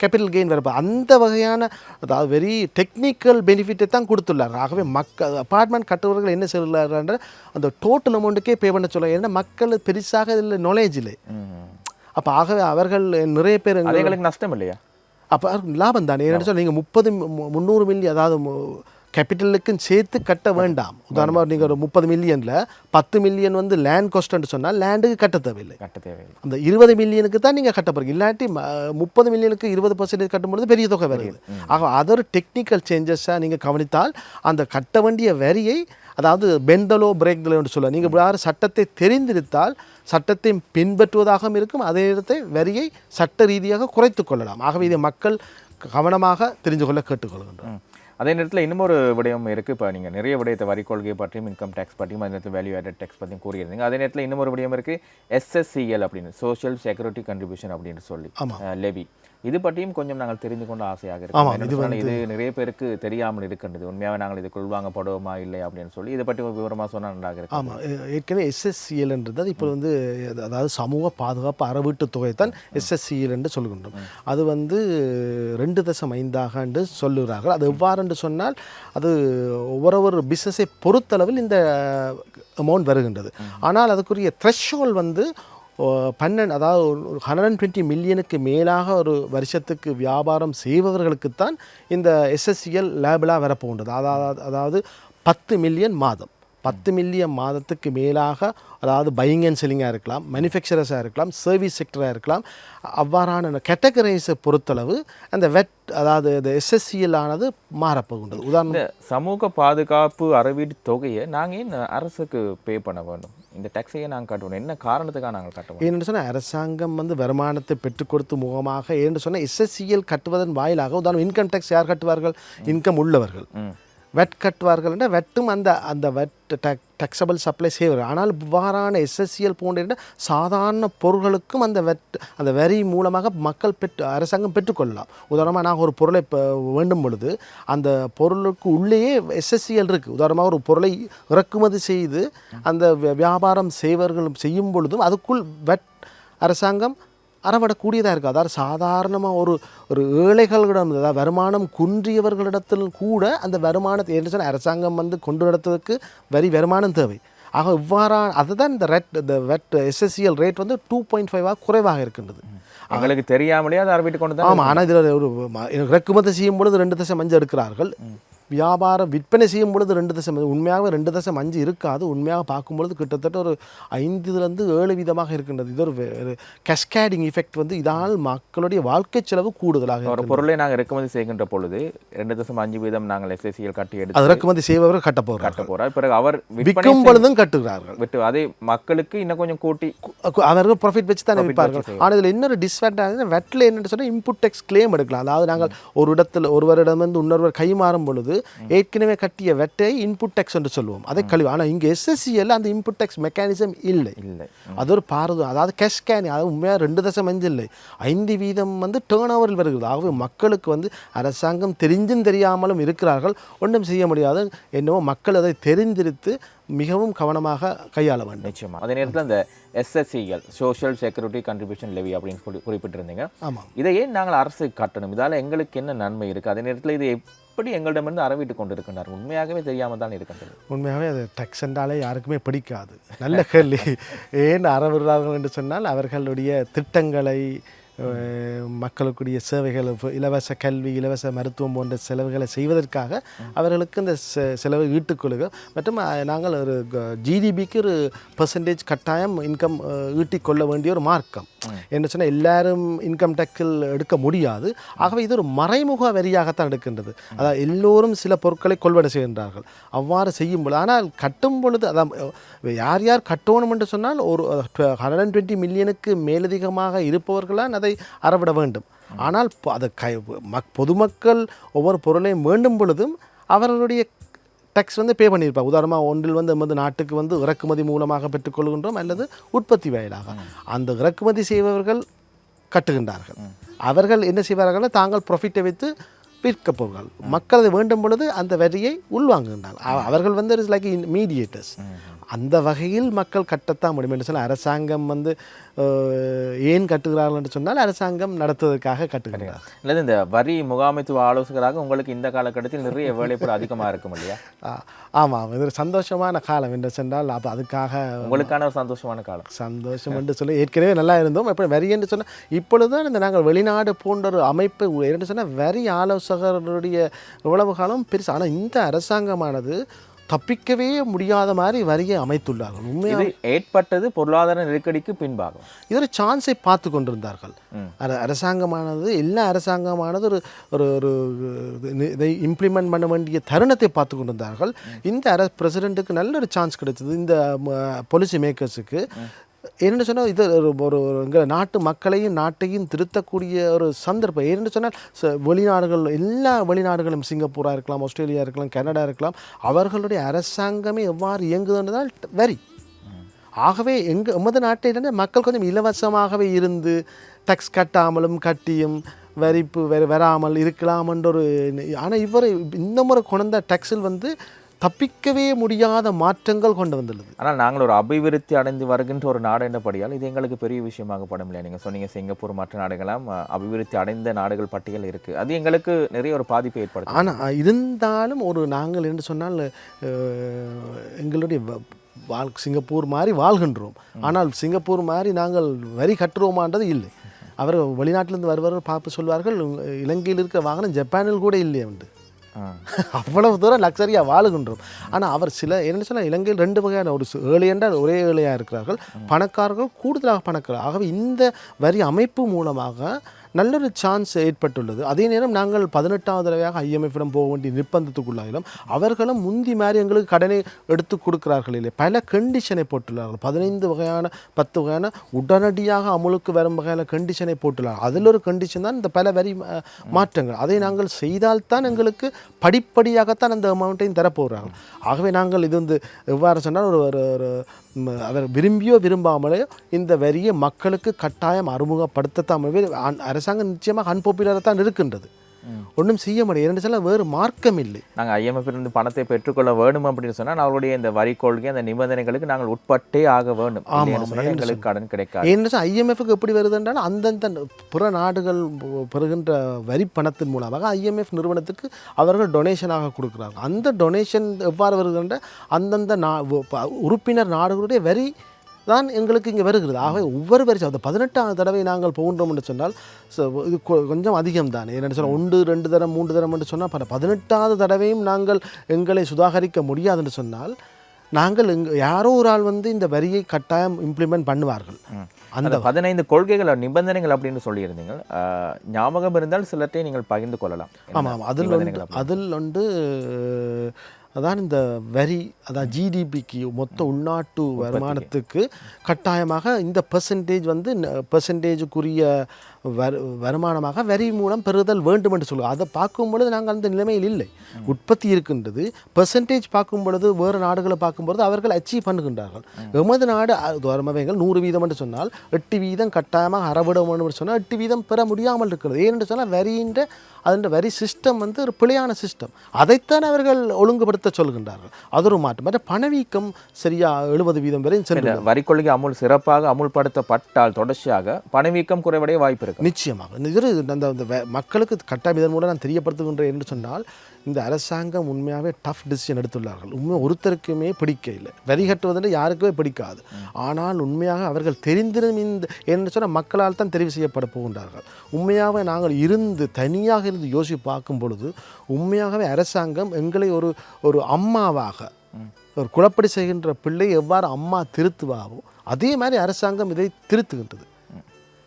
கேபிட்டல் கெயின் வரப்போ அந்த வகையான அதாவது வெரி டெக்னிக்கல் பெனிஃபிட்டை தான் கொடுத்துள்ளார். ஆகவே மக்கள் அப்பார்ட்மெண்ட் கட்டுவர்கள் என்ன சொல்கிறார்கள் அந்த டோட்டல் அமௌண்ட்டுக்கே பே பண்ண சொல்ல ஏன்னா மக்கள் பெருசாக இதில் நாலேஜ் இல்லை. அப்போ ஆகவே அவர்கள் நிறைய பேர் எங்களுக்கு நஷ்டம் இல்லையா? அப்போ லாபம் தானே? ஏன்னு சொல்லி நீங்கள் முப்பது முந்நூறு மில்லியன் அதாவது கேபிட்டலுக்கும் சேர்த்து கட்ட வேண்டாம். உதாரணமாக நீங்கள் ஒரு முப்பது மில்லியனில் பத்து மில்லியன் வந்து லேண்ட் காஸ்ட்னு சொன்னால் லேண்டுக்கு கட்ட தேவையில்லை. கட்ட தேவையில்லை. அந்த இருபது மில்லியனுக்கு தான் நீங்கள் கட்ட போகிறீங்க இல்லாட்டி முப்பது மில்லியனுக்கு இருபது பர்சன்டேஜ் கட்டும்பொழுது பெரிய தொகை வருது. ஆக அதர் டெக்னிக்கல் சேஞ்சஸாக நீங்கள் கவனித்தால் அந்த கட்ட வேண்டிய வரியை அதாவது பெண்டலோ பிரேக்தலோ என்று சொல்ல நீங்கள் யார் சட்டத்தை தெரிந்திருந்தால் சட்டத்தை பின்பற்றுவதாகவும் இருக்கும். அதே நேரத்தை வரியை சட்ட ரீதியாக குறைத்து கொள்ளலாம். ஆகவே இதை மக்கள் கவனமாக தெரிந்து கொள்ள கேட்டுக்கொள்கின்றோம். அதே நேரத்தில் இன்னும் ஒரு விடயம் இருக்குது இப்போ நீங்கள் நிறைய விடயத்தை வரி கொள்கை பற்றியும் இன்கம் டேக்ஸ் பற்றியும் அதே நேரத்தில் வேல்யூ ஆடட் டேக்ஸ் பற்றியும் கூறியிருந்தீங்க. அதே நேரத்தில் இன்னும் ஒரு விடயம் இருக்குது எஸ்எஸ்சிஎல் அப்படின்னு சோஷியல் செக்யூரிட்டி கன்ட்ரிபியூஷன் அப்படின்னு சொல்லி. லெவி இது பற்றியும் கொஞ்சம் நாங்கள் தெரிந்து கொண்ட ஆசையாக ஆமா, இருக்கோம் இது இது இது நிறைய பேருக்கு தெரியாமல் இருக்கின்றது. உண்மையாகவே நாங்கள் இதுக்குள் வாங்கப்படுவோமா இல்லை அப்படின்னு சொல்லி இதை பற்றி ஒரு விவரமாக சொன்னால் நன்றாக இருக்கும். ஆமாம் ஏற்கனவே எஸ்எஸ்சிஎல்ன்றது இப்போ வந்து அதாவது சமூக பாதுகாப்பு அறவீட்டு தொகை தான் எஸ்எஸ்சிஎல் என்று சொல்கின்றோம். அது வந்து ரெண்டு தசம் ஐந்தாக என்று சொல்லுகிறார்கள். அது எவ்வாறு என்று சொன்னால் அது ஒவ்வொரு ஒரு பிஸ்னஸை பொறுத்தளவில் இந்த அமௌண்ட் வருகின்றது. ஆனால் அதுக்குரிய த்ரெஷ்ஹோல் வந்து பன்னெண்டு அதாவது ஒரு ஹண்ட்ரட் அண்ட் டுவெண்ட்டி மில்லியனுக்கு மேலாக ஒரு வருஷத்துக்கு வியாபாரம் செய்பவர்களுக்குத்தான் இந்த எஸ்எஸ்சிஎல் லேபிளாக வரப்போகின்றது. அதாவது அதாவது பத்து மில்லியன் மாதம். பத்து மில்லியன் மாதத்துக்கு மேலாக அதாவது பையிங் அண்ட் செல்லிங்காக இருக்கலாம் மேனுஃபேக்சரர்ஸாக இருக்கலாம் சர்வீஸ் செக்டராக இருக்கலாம் அவ்வாறான கேட்டகரைஸை பொறுத்தளவு அந்த வெட் அதாவது இந்த எஸ்எஸ்சிஎல் ஆனது மாறப்போகின்றது. உதாரணம் சமூக பாதுகாப்பு அறவீடு தொகையை நாங்கள் அரசுக்கு பே பண்ண வேண்டும்? இந்த டேக்ஸையே நாங்கள் கட்டணும் என்ன காரணத்துக்காக நாங்கள் கட்டணும் ஏன்னு சொன்னால் அரசாங்கம் வந்து வருமானத்தை பெற்றுக் கொடுத்து முகமாக ஏன்னு சொன்னால் எஸ்எஸ்சிஎல் கட்டுவதன் வாயிலாக உதாரணம் இன்கம் டேக்ஸ் யார் கட்டுவார்கள்? இன்கம் உள்ளவர்கள். வெட் கட்டுவார்கள் வெட்டும் அந்த அந்த வெட் டக் டெக்ஸபிள் சப்ளை செய்வார்கள் ஆனால் இவ்வாறான எஸ்எஸ்சிஎல் போன்ற சாதாரண பொருள்களுக்கும் அந்த வெட் அந்த வரி மூலமாக மக்கள் பெற்று அரசாங்கம் பெற்றுக்கொள்ளலாம். உதாரணமாக நாங்கள் ஒரு பொருளை இப்போ வேண்டும் பொழுது அந்த பொருளுக்கு உள்ளேயே எஸ்எஸ்சிஎல் இருக்குது உதாரணமாக ஒரு பொருளை இறக்குமதி செய்து அந்த வியாபாரம் செய்வர்கள் செய்யும் பொழுதும் அதுக்குள் வெட் அரசாங்கம் அறவிடக்கூடியதாக இருக்குது அதாவது சாதாரணமாக ஒரு ஒரு ஏழைகளிடம் அதாவது வருமானம் குன்றியவர்களிடத்தில் கூட அந்த வருமானத்தை என்ன சொன்னால் அரசாங்கம் வந்து கொண்டு நடத்துவதற்கு வரி வருமானம் தேவை. ஆக இவ்வாறான அதுதான் இந்த ரெட் இந்த வெட் எஸ்எஸ்சிஎல் ரேட் வந்து டூ பாயிண்ட் ஃபைவாக குறைவாக இருக்கின்றது. எங்களுக்கு தெரியாமலே அதை அறவீட்டு கொண்டு ஆமாம் ஆனால் இதில் ஒரு இறக்குமதி செய்யும் பொழுது ரெண்டு தசம் மஞ்சள் எடுக்கிறார்கள். வியாபாரம் விற்பனை செய்யும் பொழுது ரெண்டு தசம் உண்மையாகவே ரெண்டு தசம் அஞ்சு இருக்காது. உண்மையாக பார்க்கும் பொழுது கிட்டத்தட்ட ஒரு ஐந்துலேருந்து ஏழு விதமாக இருக்கின்றது. இது ஒரு கஸ்கேடிங் எஃபெக்ட் வந்து இதனால் மக்களுடைய வாழ்க்கை செலவு கூடுதலாக ஒரு பொருளை நாங்கள் இறக்குமதி செய்கின்ற பொழுது ரெண்டு தசம் அஞ்சு வீதம் நாங்கள் எஸ்எஸ்சியில் கட்டி எடுத்து அது இறக்குமதி செய்பவர்கள் கட்ட போகிறார் கட்ட போறார். பிறகு அவர் விற்கும் பொழுதும் கட்டுகிறார்கள். விட்டு அதை மக்களுக்கு இன்னும் கொஞ்சம் கூட்டி அவர்கள் ப்ராஃபிட் வச்சு தானே விற்பார்கள். ஆனால் இதில் இன்னொரு டிஸ்அட்வான்டேஜ் வெட்டில் என்னன்னு சொன்னால் இன்புட் டெக்ஸ் கிளைம் எடுக்கலாம். அதாவது நாங்கள் ஒரு இடத்துல ஒருவரிடமிருந்து இன்னொருவர் கை மாறும் பொழுது ஏற்கனவே கட்டிய வெட்டை இன்புட் டெக்ஸ் என்று சொல்லுவோம். அதை கழிவு. ஆனால் இங்கே எஸ்எஸ்சிஎல் அந்த இன்புட் டெக்ஸ் மெக்கானிசம் இல்லை. இல்லை. அது ஒரு பாரதம் அதாவது கேஷ் கேன் அதாவது உண்மையாக ரெண்டு தசம் அஞ்சு இல்லை. ஐந்து வீதம் வந்து டேர்ன் ஓவரில் வருகிறது. ஆகவே மக்களுக்கு வந்து அரசாங்கம் தெரிஞ்சும் தெரியாமலும் இருக்கிறார்கள். ஒன்றும் செய்ய முடியாது. என்னவோ மக்கள் அதை தெரிந்திருத்து மிகவும் கவனமாக கையாள வேண்டும். நிச்சயமா. அதே நேரத்தில் இந்த SSCL social security contribution levy அப்படின்னு குறிப்பிட்டிருந்தீங்க. ஆமாம். இதை ஏன் நாங்கள் அரசு கட்டணும்? இதால எங்களுக்கு என்ன நன்மை இருக்கு? அதே நேரத்தில் இது எப்படி எங்களிடமிருந்து அறவிட்டு கொண்டு இருக்கின்றார் உண்மையாகவே தெரியாமல் தான் இருக்கின்றது. உண்மையாகவே அது டக்ஸ் என்றாலே யாருக்குமே பிடிக்காது. நல்ல கேள்வி. ஏன் அறவிடுறார்கள் என்று சொன்னால் அவர்களுடைய திட்டங்களை மக்களுக்குரிய சேவைகள் இலவச கல்வி இலவச மருத்துவம் போன்ற செலவுகளை செய்வதற்காக அவர்களுக்கு இந்த செ- செலவை மற்றும் நாங்கள் ஒரு ஜிடிபிக்கு ஒரு பர்சன்டேஜ் கட்டாயம் இன்கம் ஈட்டிக்கொள்ள வேண்டிய ஒரு மார்க்கம். என்ன சொன்னால் எல்லாரும் இன்கம் டேக்ஸில் எடுக்க முடியாது. ஆகவே இது ஒரு மறைமுக வரியாகத்தான் எடுக்கின்றது. அதாவது எல்லோரும் சில பொருட்களை கொள்வனை செய்கின்றார்கள். அவ்வாறு செய்யும் பொழுது ஆனால் கட்டும் பொழுது அதான் யார் யார் கட்டணும் என்று சொன்னால் ஒரு ஹண்ட்ரட் அண்ட் டுவெண்ட்டி மில்லியனுக்கு மேலதிகமாக இருப்பவர்களால் அதை அறவிட வேண்டும். ஆனால் அதை கை மக் பொதுமக்கள் ஒவ்வொரு பொருளையும் வேண்டும் பொழுதும் அவர்களுடைய டேக்ஸ் வந்து பே பண்ணியிருப்பாங்க. உதாரணமாக ஒன்றில் வந்து எமது நாட்டுக்கு வந்து இறக்குமதி மூலமாக பெற்றுக்கொள்கின்றோம் அல்லது உற்பத்தி வாயிலாக. அந்த இறக்குமதி செய்பவர்கள் கட்டுகின்றார்கள். அவர்கள் என்ன செய்வார்கள் தாங்கள் ப்ராஃபிட்டை வைத்து விற்க போகிறார்கள். மக்கள் அதை வேண்டும் பொழுது அந்த வரியை உள்வாங்குகின்றார்கள். அவர்கள் வந்து இட்ஸ் லைக் மீடியேட்டர்ஸ் அந்த வகையில் மக்கள் கட்டத்தான் முடியும் என்று சொன்னால் அரசாங்கம் வந்து ஏன் கட்டுகிறார்கள் என்று சொன்னால் அரசாங்கம் நடத்துவதற்காக கட்டுகிறார்கள் அல்லது இந்த வரி முகாமைத்துவ ஆலோசகராக உங்களுக்கு இந்த காலகட்டத்தில் நிறைய வேலைப்பாடு அதிகமா இருக்கும் இல்லையா? ஆமாம் இது ஒரு சந்தோஷமான காலம் என்று சொன்னால் அப்போ அதுக்காக உங்களுக்கான ஒரு சந்தோஷமான காலம். சந்தோஷம் என்று சொல்லி ஏற்கனவே நல்லா இருந்தோம். இப்போ வரி என்று சொன்னால் இப்பொழுதுதான் இந்த நாங்கள் வெளிநாடு போன்ற ஒரு அமைப்பு என்று சொன்னால் வரி ஆலோசகருடைய உழவு காலம் பெருசு ஆனால் இந்த அரசாங்கமானது தப்பிக்கவே முடியாத மாதிரி வரியை அமைத்துள்ளார்கள். உண்மையாக ஏற்பட்டது பொருளாதார நெருக்கடிக்கு பின்பாகும். இது ஒரு சான்ஸை பார்த்து கொண்டிருந்தார்கள். அரசாங்கமானது எல்லா அரசாங்கமானது ஒரு ஒரு ஒரு இது- இம்ப்ளிமெண்ட் பண்ண வேண்டிய தருணத்தை பார்த்து கொண்டிருந்தார்கள். இந்த அர பிரசிடெண்ட்டுக்கு நல்ல ஒரு சான்ஸ் கிடைச்சது இந்த பாலிசி மேக்கர்ஸுக்கு என்னென்னு சொன்னால் இது ஒரு ஒரு எங்கள் நாட்டு மக்களையும் நாட்டையும் திருத்தக்கூடிய ஒரு சந்தர்ப்பம். ஏன்னு சொன்னால் ச- வெளிநாடுகள் எல்லா வெளிநாடுகளும் சிங்கப்பூராக இருக்கலாம் ஆஸ்திரேலியா இருக்கலாம் கனடா இருக்கலாம் அவர்களுடைய அரசாங்கமே எவ்வாறு இயங்குதுன்றதால் வரி. ஆகவே எங்கள் எமது நாட்டிலிருந்து மக்கள் கொஞ்சம் இலவசமாகவே இருந்து டக்ஸ் கட்டாமலும் கட்டியும் வரிப்பு வெ வராமல் இருக்கலாம்ன்ற ஒரு ஆனால் இவர் இந்த முறை கொண்ட டக்ஸில் வந்து தப்பிக்கவே முடியாத மாற்றங்கள் கொண்டு வந்துள்ளது ஆனால் நாங்கள் ஒரு அபிவிருத்தி அடைந்து வருகின்ற ஒரு நாடு என்றபடியால் இது எங்களுக்கு பெரிய விஷயமாக படம் இல்லையா நீங்கள் சொன்னீங்க சிங்கப்பூர் மற்ற நாடுகளாம் அபிவிருத்தி அடைந்த நாடுகள் பட்டியல் இருக்குது அது எங்களுக்கு நிறைய ஒரு பாதிப்பை ஏற்படுத்தும் ஆனால் இருந்தாலும் ஒரு நாங்கள் என்று சொன்னால் எங்களுடைய வாழ் சிங்கப்பூர் மாதிரி வாழ்கின்றோம். ஆனால் சிங்கப்பூர் மாதிரி நாங்கள் வரி கட்டுறோமான்றது இல்லை. அவர் வெளிநாட்டிலிருந்து வருபவர்கள் பார்த்து சொல்வார்கள் இலங்கையில் இருக்கிற வாகனம் ஜப்பானில் கூட இல்லையே உண்டு. அவ்வளவு தூரம் லக்ஸரியாக வாழுகின்றோம். ஆனால் அவர் சில என்ன சொன்னால் இலங்கையில் ரெண்டு வகையான ஒரு சு- ஏழை என்றால் ஒரே ஏழையாக இருக்கிறார்கள். பணக்காரர்கள் கூடுதலாக பணக்காரர் ஆகவே இந்த வரி அமைப்பு மூலமாக நல்ல ஒரு சான்ஸ் ஏற்பட்டுள்ளது. அதே நேரம் நாங்கள் பதினெட்டாவது தடவையாக ஐஎம்எஃபிடம் போக வேண்டிய நிர்பந்தத்துக்குள்ளாயிலும் அவர்களும் முந்தி மாதிரி எங்களுக்கு கடனை எடுத்து கொடுக்கிறார்கள் இல்லை பல கண்டிஷனை போட்டுள்ளார்கள். பதினைந்து வகையான பத்து வகையான உடனடியாக அமுலுக்கு வரும் வகையான கண்டிஷனை போட்டுள்ளார்கள். அதில் ஒரு கண்டிஷன் தான் இந்த பல வரி மாற்றங்கள். அதை நாங்கள் செய்தால்தான் எங்களுக்கு படிப்படியாகத்தான் அந்த அமௌண்ட்டையும் தரப்போகிறார்கள் ஆகவே நாங்கள் இது வந்து எவ்வாறு சொன்னால் ஒரு ஒரு ஒரு அவர் விரும்பியோ விரும்பாமலையோ இந்த வரியை மக்களுக்கு கட்டாயம் அறிமுகப்படுத்தத்தான் அரசாங்கம் நிச்சயமாக அன்பாப்புலராக தான் இருக்கின்றது. ஒன்றும் செய்ய முடியாது. இரண்டு சொல்ல வேறு மார்க்கம் இல்லை. நாங்கள் இருந்து பணத்தை பெற்றுக்கொள்ள வேண்டும் அப்படின்னு சொன்னால் அவருடைய இந்த வரி கொள்கை அந்த நிபந்தனைகளுக்கு நாங்கள் உட்பட்டே ஆக வேண்டும். சொன்னால் எங்களுக்கு கடன் கிடைக்காது. ஏன்னு ஐஎம்எஃப்க்கு எப்படி வருது என்றால் அந்தந்த புற நாடுகள் பெறுகின்ற வரி பணத்தின் மூலமாக ஐஎம்எஃப் நிறுவனத்துக்கு அவர்கள் டொனேஷனாக கொடுக்குறாங்க அந்த டொனேஷன் எவ்வாறு வருது என்றால் அந்தந்த நா உறுப்பினர் நாடுகளுடைய வரி தான் எங்களுக்கு இங்கே வருகிறது. ஆகவே ஒவ்வொரு வருஷம் அந்த பதினெட்டாம் தடவை நாங்கள் போகின்றோம் என்று சொன்னால் இது கொஞ்சம் அதிகம் தான் என்னென்னு சொன்னால் ஒன்று ரெண்டு தரம் மூன்று தரம் என்று சொன்னால் பல பதினெட்டாவது தடவையும் நாங்கள் எங்களை சுதாகரிக்க முடியாதுன்னு சொன்னால் நாங்கள் எங்க யாரோ ஒரு ஆள் வந்து இந்த வரியை கட்டாயம் இம்ப்ளிமெண்ட் பண்ணுவார்கள். அந்த பதினைந்து கொள்கைகள் நிபந்தனைகள் அப்படின்னு சொல்லியிருந்தீங்க ஞாபகம் இருந்தால் சிலற்றை நீங்கள் பகிர்ந்து கொள்ளலாம். ஆமாம் அதில் அதில் வந்து அதான் இந்த வரி அதான் ஜிடிபிக்கு மொத்த உள்நாட்டு வருமானத்துக்கு கட்டாயமாக இந்த பெர்சன்டேஜ் வந்து பெர்சன்டேஜுக்குரிய வரு வருமானமாக வரி மூலம் பெறுதல் வேண்டும் என்று சொல்லுவோம் அதை பார்க்கும் பொழுது நாங்கள் அந்த நிலைமையில் இல்லை. உற்பத்தி இருக்கின்றது. பெர்சன்டேஜ் பார்க்கும் பொழுது வேறு நாடுகளை பார்க்கும்பொழுது அவர்கள் அச்சீவ் பண்ணுகின்றார்கள். எமது நாடு வருமவைகள் நூறு வீதம் என்று சொன்னால் எட்டு வீதம் கட்டாயமாக அறவிட வேண்டும் சொன்னால் எட்டு வீதம் பெற முடியாமல் இருக்கிறது. ஏனென்று சொன்னால் வரின்ற அதன் வரி சிஸ்டம் வந்து ஒரு பிழையான சிஸ்டம் அதைத்தான் அவர்கள் ஒழுங்குபடுத்த சொல்கின்றார்கள். அது ஒரு மாற்றம். மற்ற பணவீக்கம் சரியா எழுபது வீதம் வரை வரி கொள்கை அமுல் சிறப்பாக அமுல்படுத்தப்பட்டால் தொடர்ச்சியாக பணவீக்கம் குறைவடைய வாய்ப்பு இருக்கு. நிச்சயமாக. இந்த இது அந்த அந்த மக்களுக்கு கட்டாயம் இதன் மூலம் நான் தெரியப்படுத்துகின்றேன் என்று சொன்னால் இந்த அரசாங்கம் உண்மையாகவே டஃப் டிசிஷன் எடுத்துள்ளார்கள். உண்மை ஒருத்தருக்குமே பிடிக்க இல்லை. வரி கட்டுவதென்று யாருக்குமே பிடிக்காது. ஆனால் உண்மையாக அவர்கள் தெரிந்திரும் இந்த என்று சொன்னால் மக்களால் தான் தெரிவு செய்யப்பட போகின்றார்கள். உண்மையாகவே நாங்கள் இருந்து தனியாக இருந்து யோசித்து பார்க்கும் பொழுது உண்மையாகவே அரசாங்கம் எங்களை ஒரு ஒரு அம்மாவாக ஒரு குழப்படி செய்கின்ற பிள்ளை எவ்வாறு அம்மா திருத்துவாவோ அதே மாதிரி அரசாங்கம் இதை திருத்துகின்றது.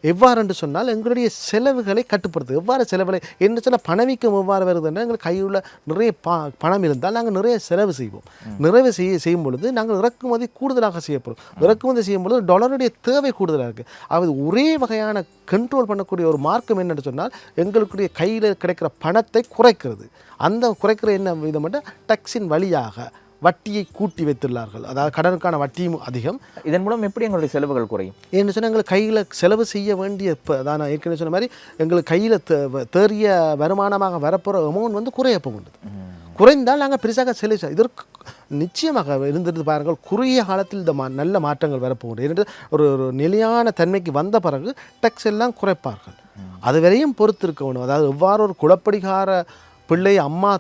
எவ்வாறு என்று சொன்னால் எங்களுடைய செலவுகளை கட்டுப்படுத்து எவ்வாறு செலவுகளை என்று சொன்னால் பணவீக்கம் எவ்வாறு வருதுன்னா எங்கள் கையில் நிறைய பா பணம் இருந்தால் நாங்கள் நிறைய செலவு செய்வோம். நிறைவு செய்ய செய்யும் பொழுது நாங்கள் இறக்குமதி கூடுதலாக செய்யப்படும். இறக்குமதி செய்யும் பொழுது டாலருடைய தேவை கூடுதலாக இருக்குது அது ஒரே வகையான கண்ட்ரோல் பண்ணக்கூடிய ஒரு மார்க்கம் என்னன்னு சொன்னால் எங்களுடைய கையில் கிடைக்கிற பணத்தை குறைக்கிறது. அந்த குறைக்கிற என்ன விதம் டேக்ஸின் வழியாக. வட்டியை கூட்டி வைத்துள்ளார்கள். அதாவது கடனுக்கான வட்டியும் அதிகம். இதன் மூலம் எப்படி எங்களுடைய செலவுகள் குறையும்? ஏன்னு சொன்னால் எங்களுக்கு கையில் செலவு செய்ய வேண்டிய இப்போ அதான் நான் ஏற்கனவே சொன்ன மாதிரி எங்களுக்கு கையில் தேறிய வருமானமாக வரப்போகிற அமௌண்ட் வந்து குறைய போகின்றது. குறைந்தால் நாங்கள் பெருசாக செலவு இதற்கு நிச்சயமாக இருந்திருந்து பாருங்கள் குறுகிய காலத்தில் இந்த மா நல்ல மாற்றங்கள் வரப்போகின்றது. என்று ஒரு ஒரு நிலையான தன்மைக்கு வந்த பிறகு டேக்ஸ் எல்லாம் குறைப்பார்கள். அது வரையும் பொறுத்து இருக்க வேணும் அதாவது எவ்வாறு ஒரு குழப்படிகார பிள்ளை அம்மா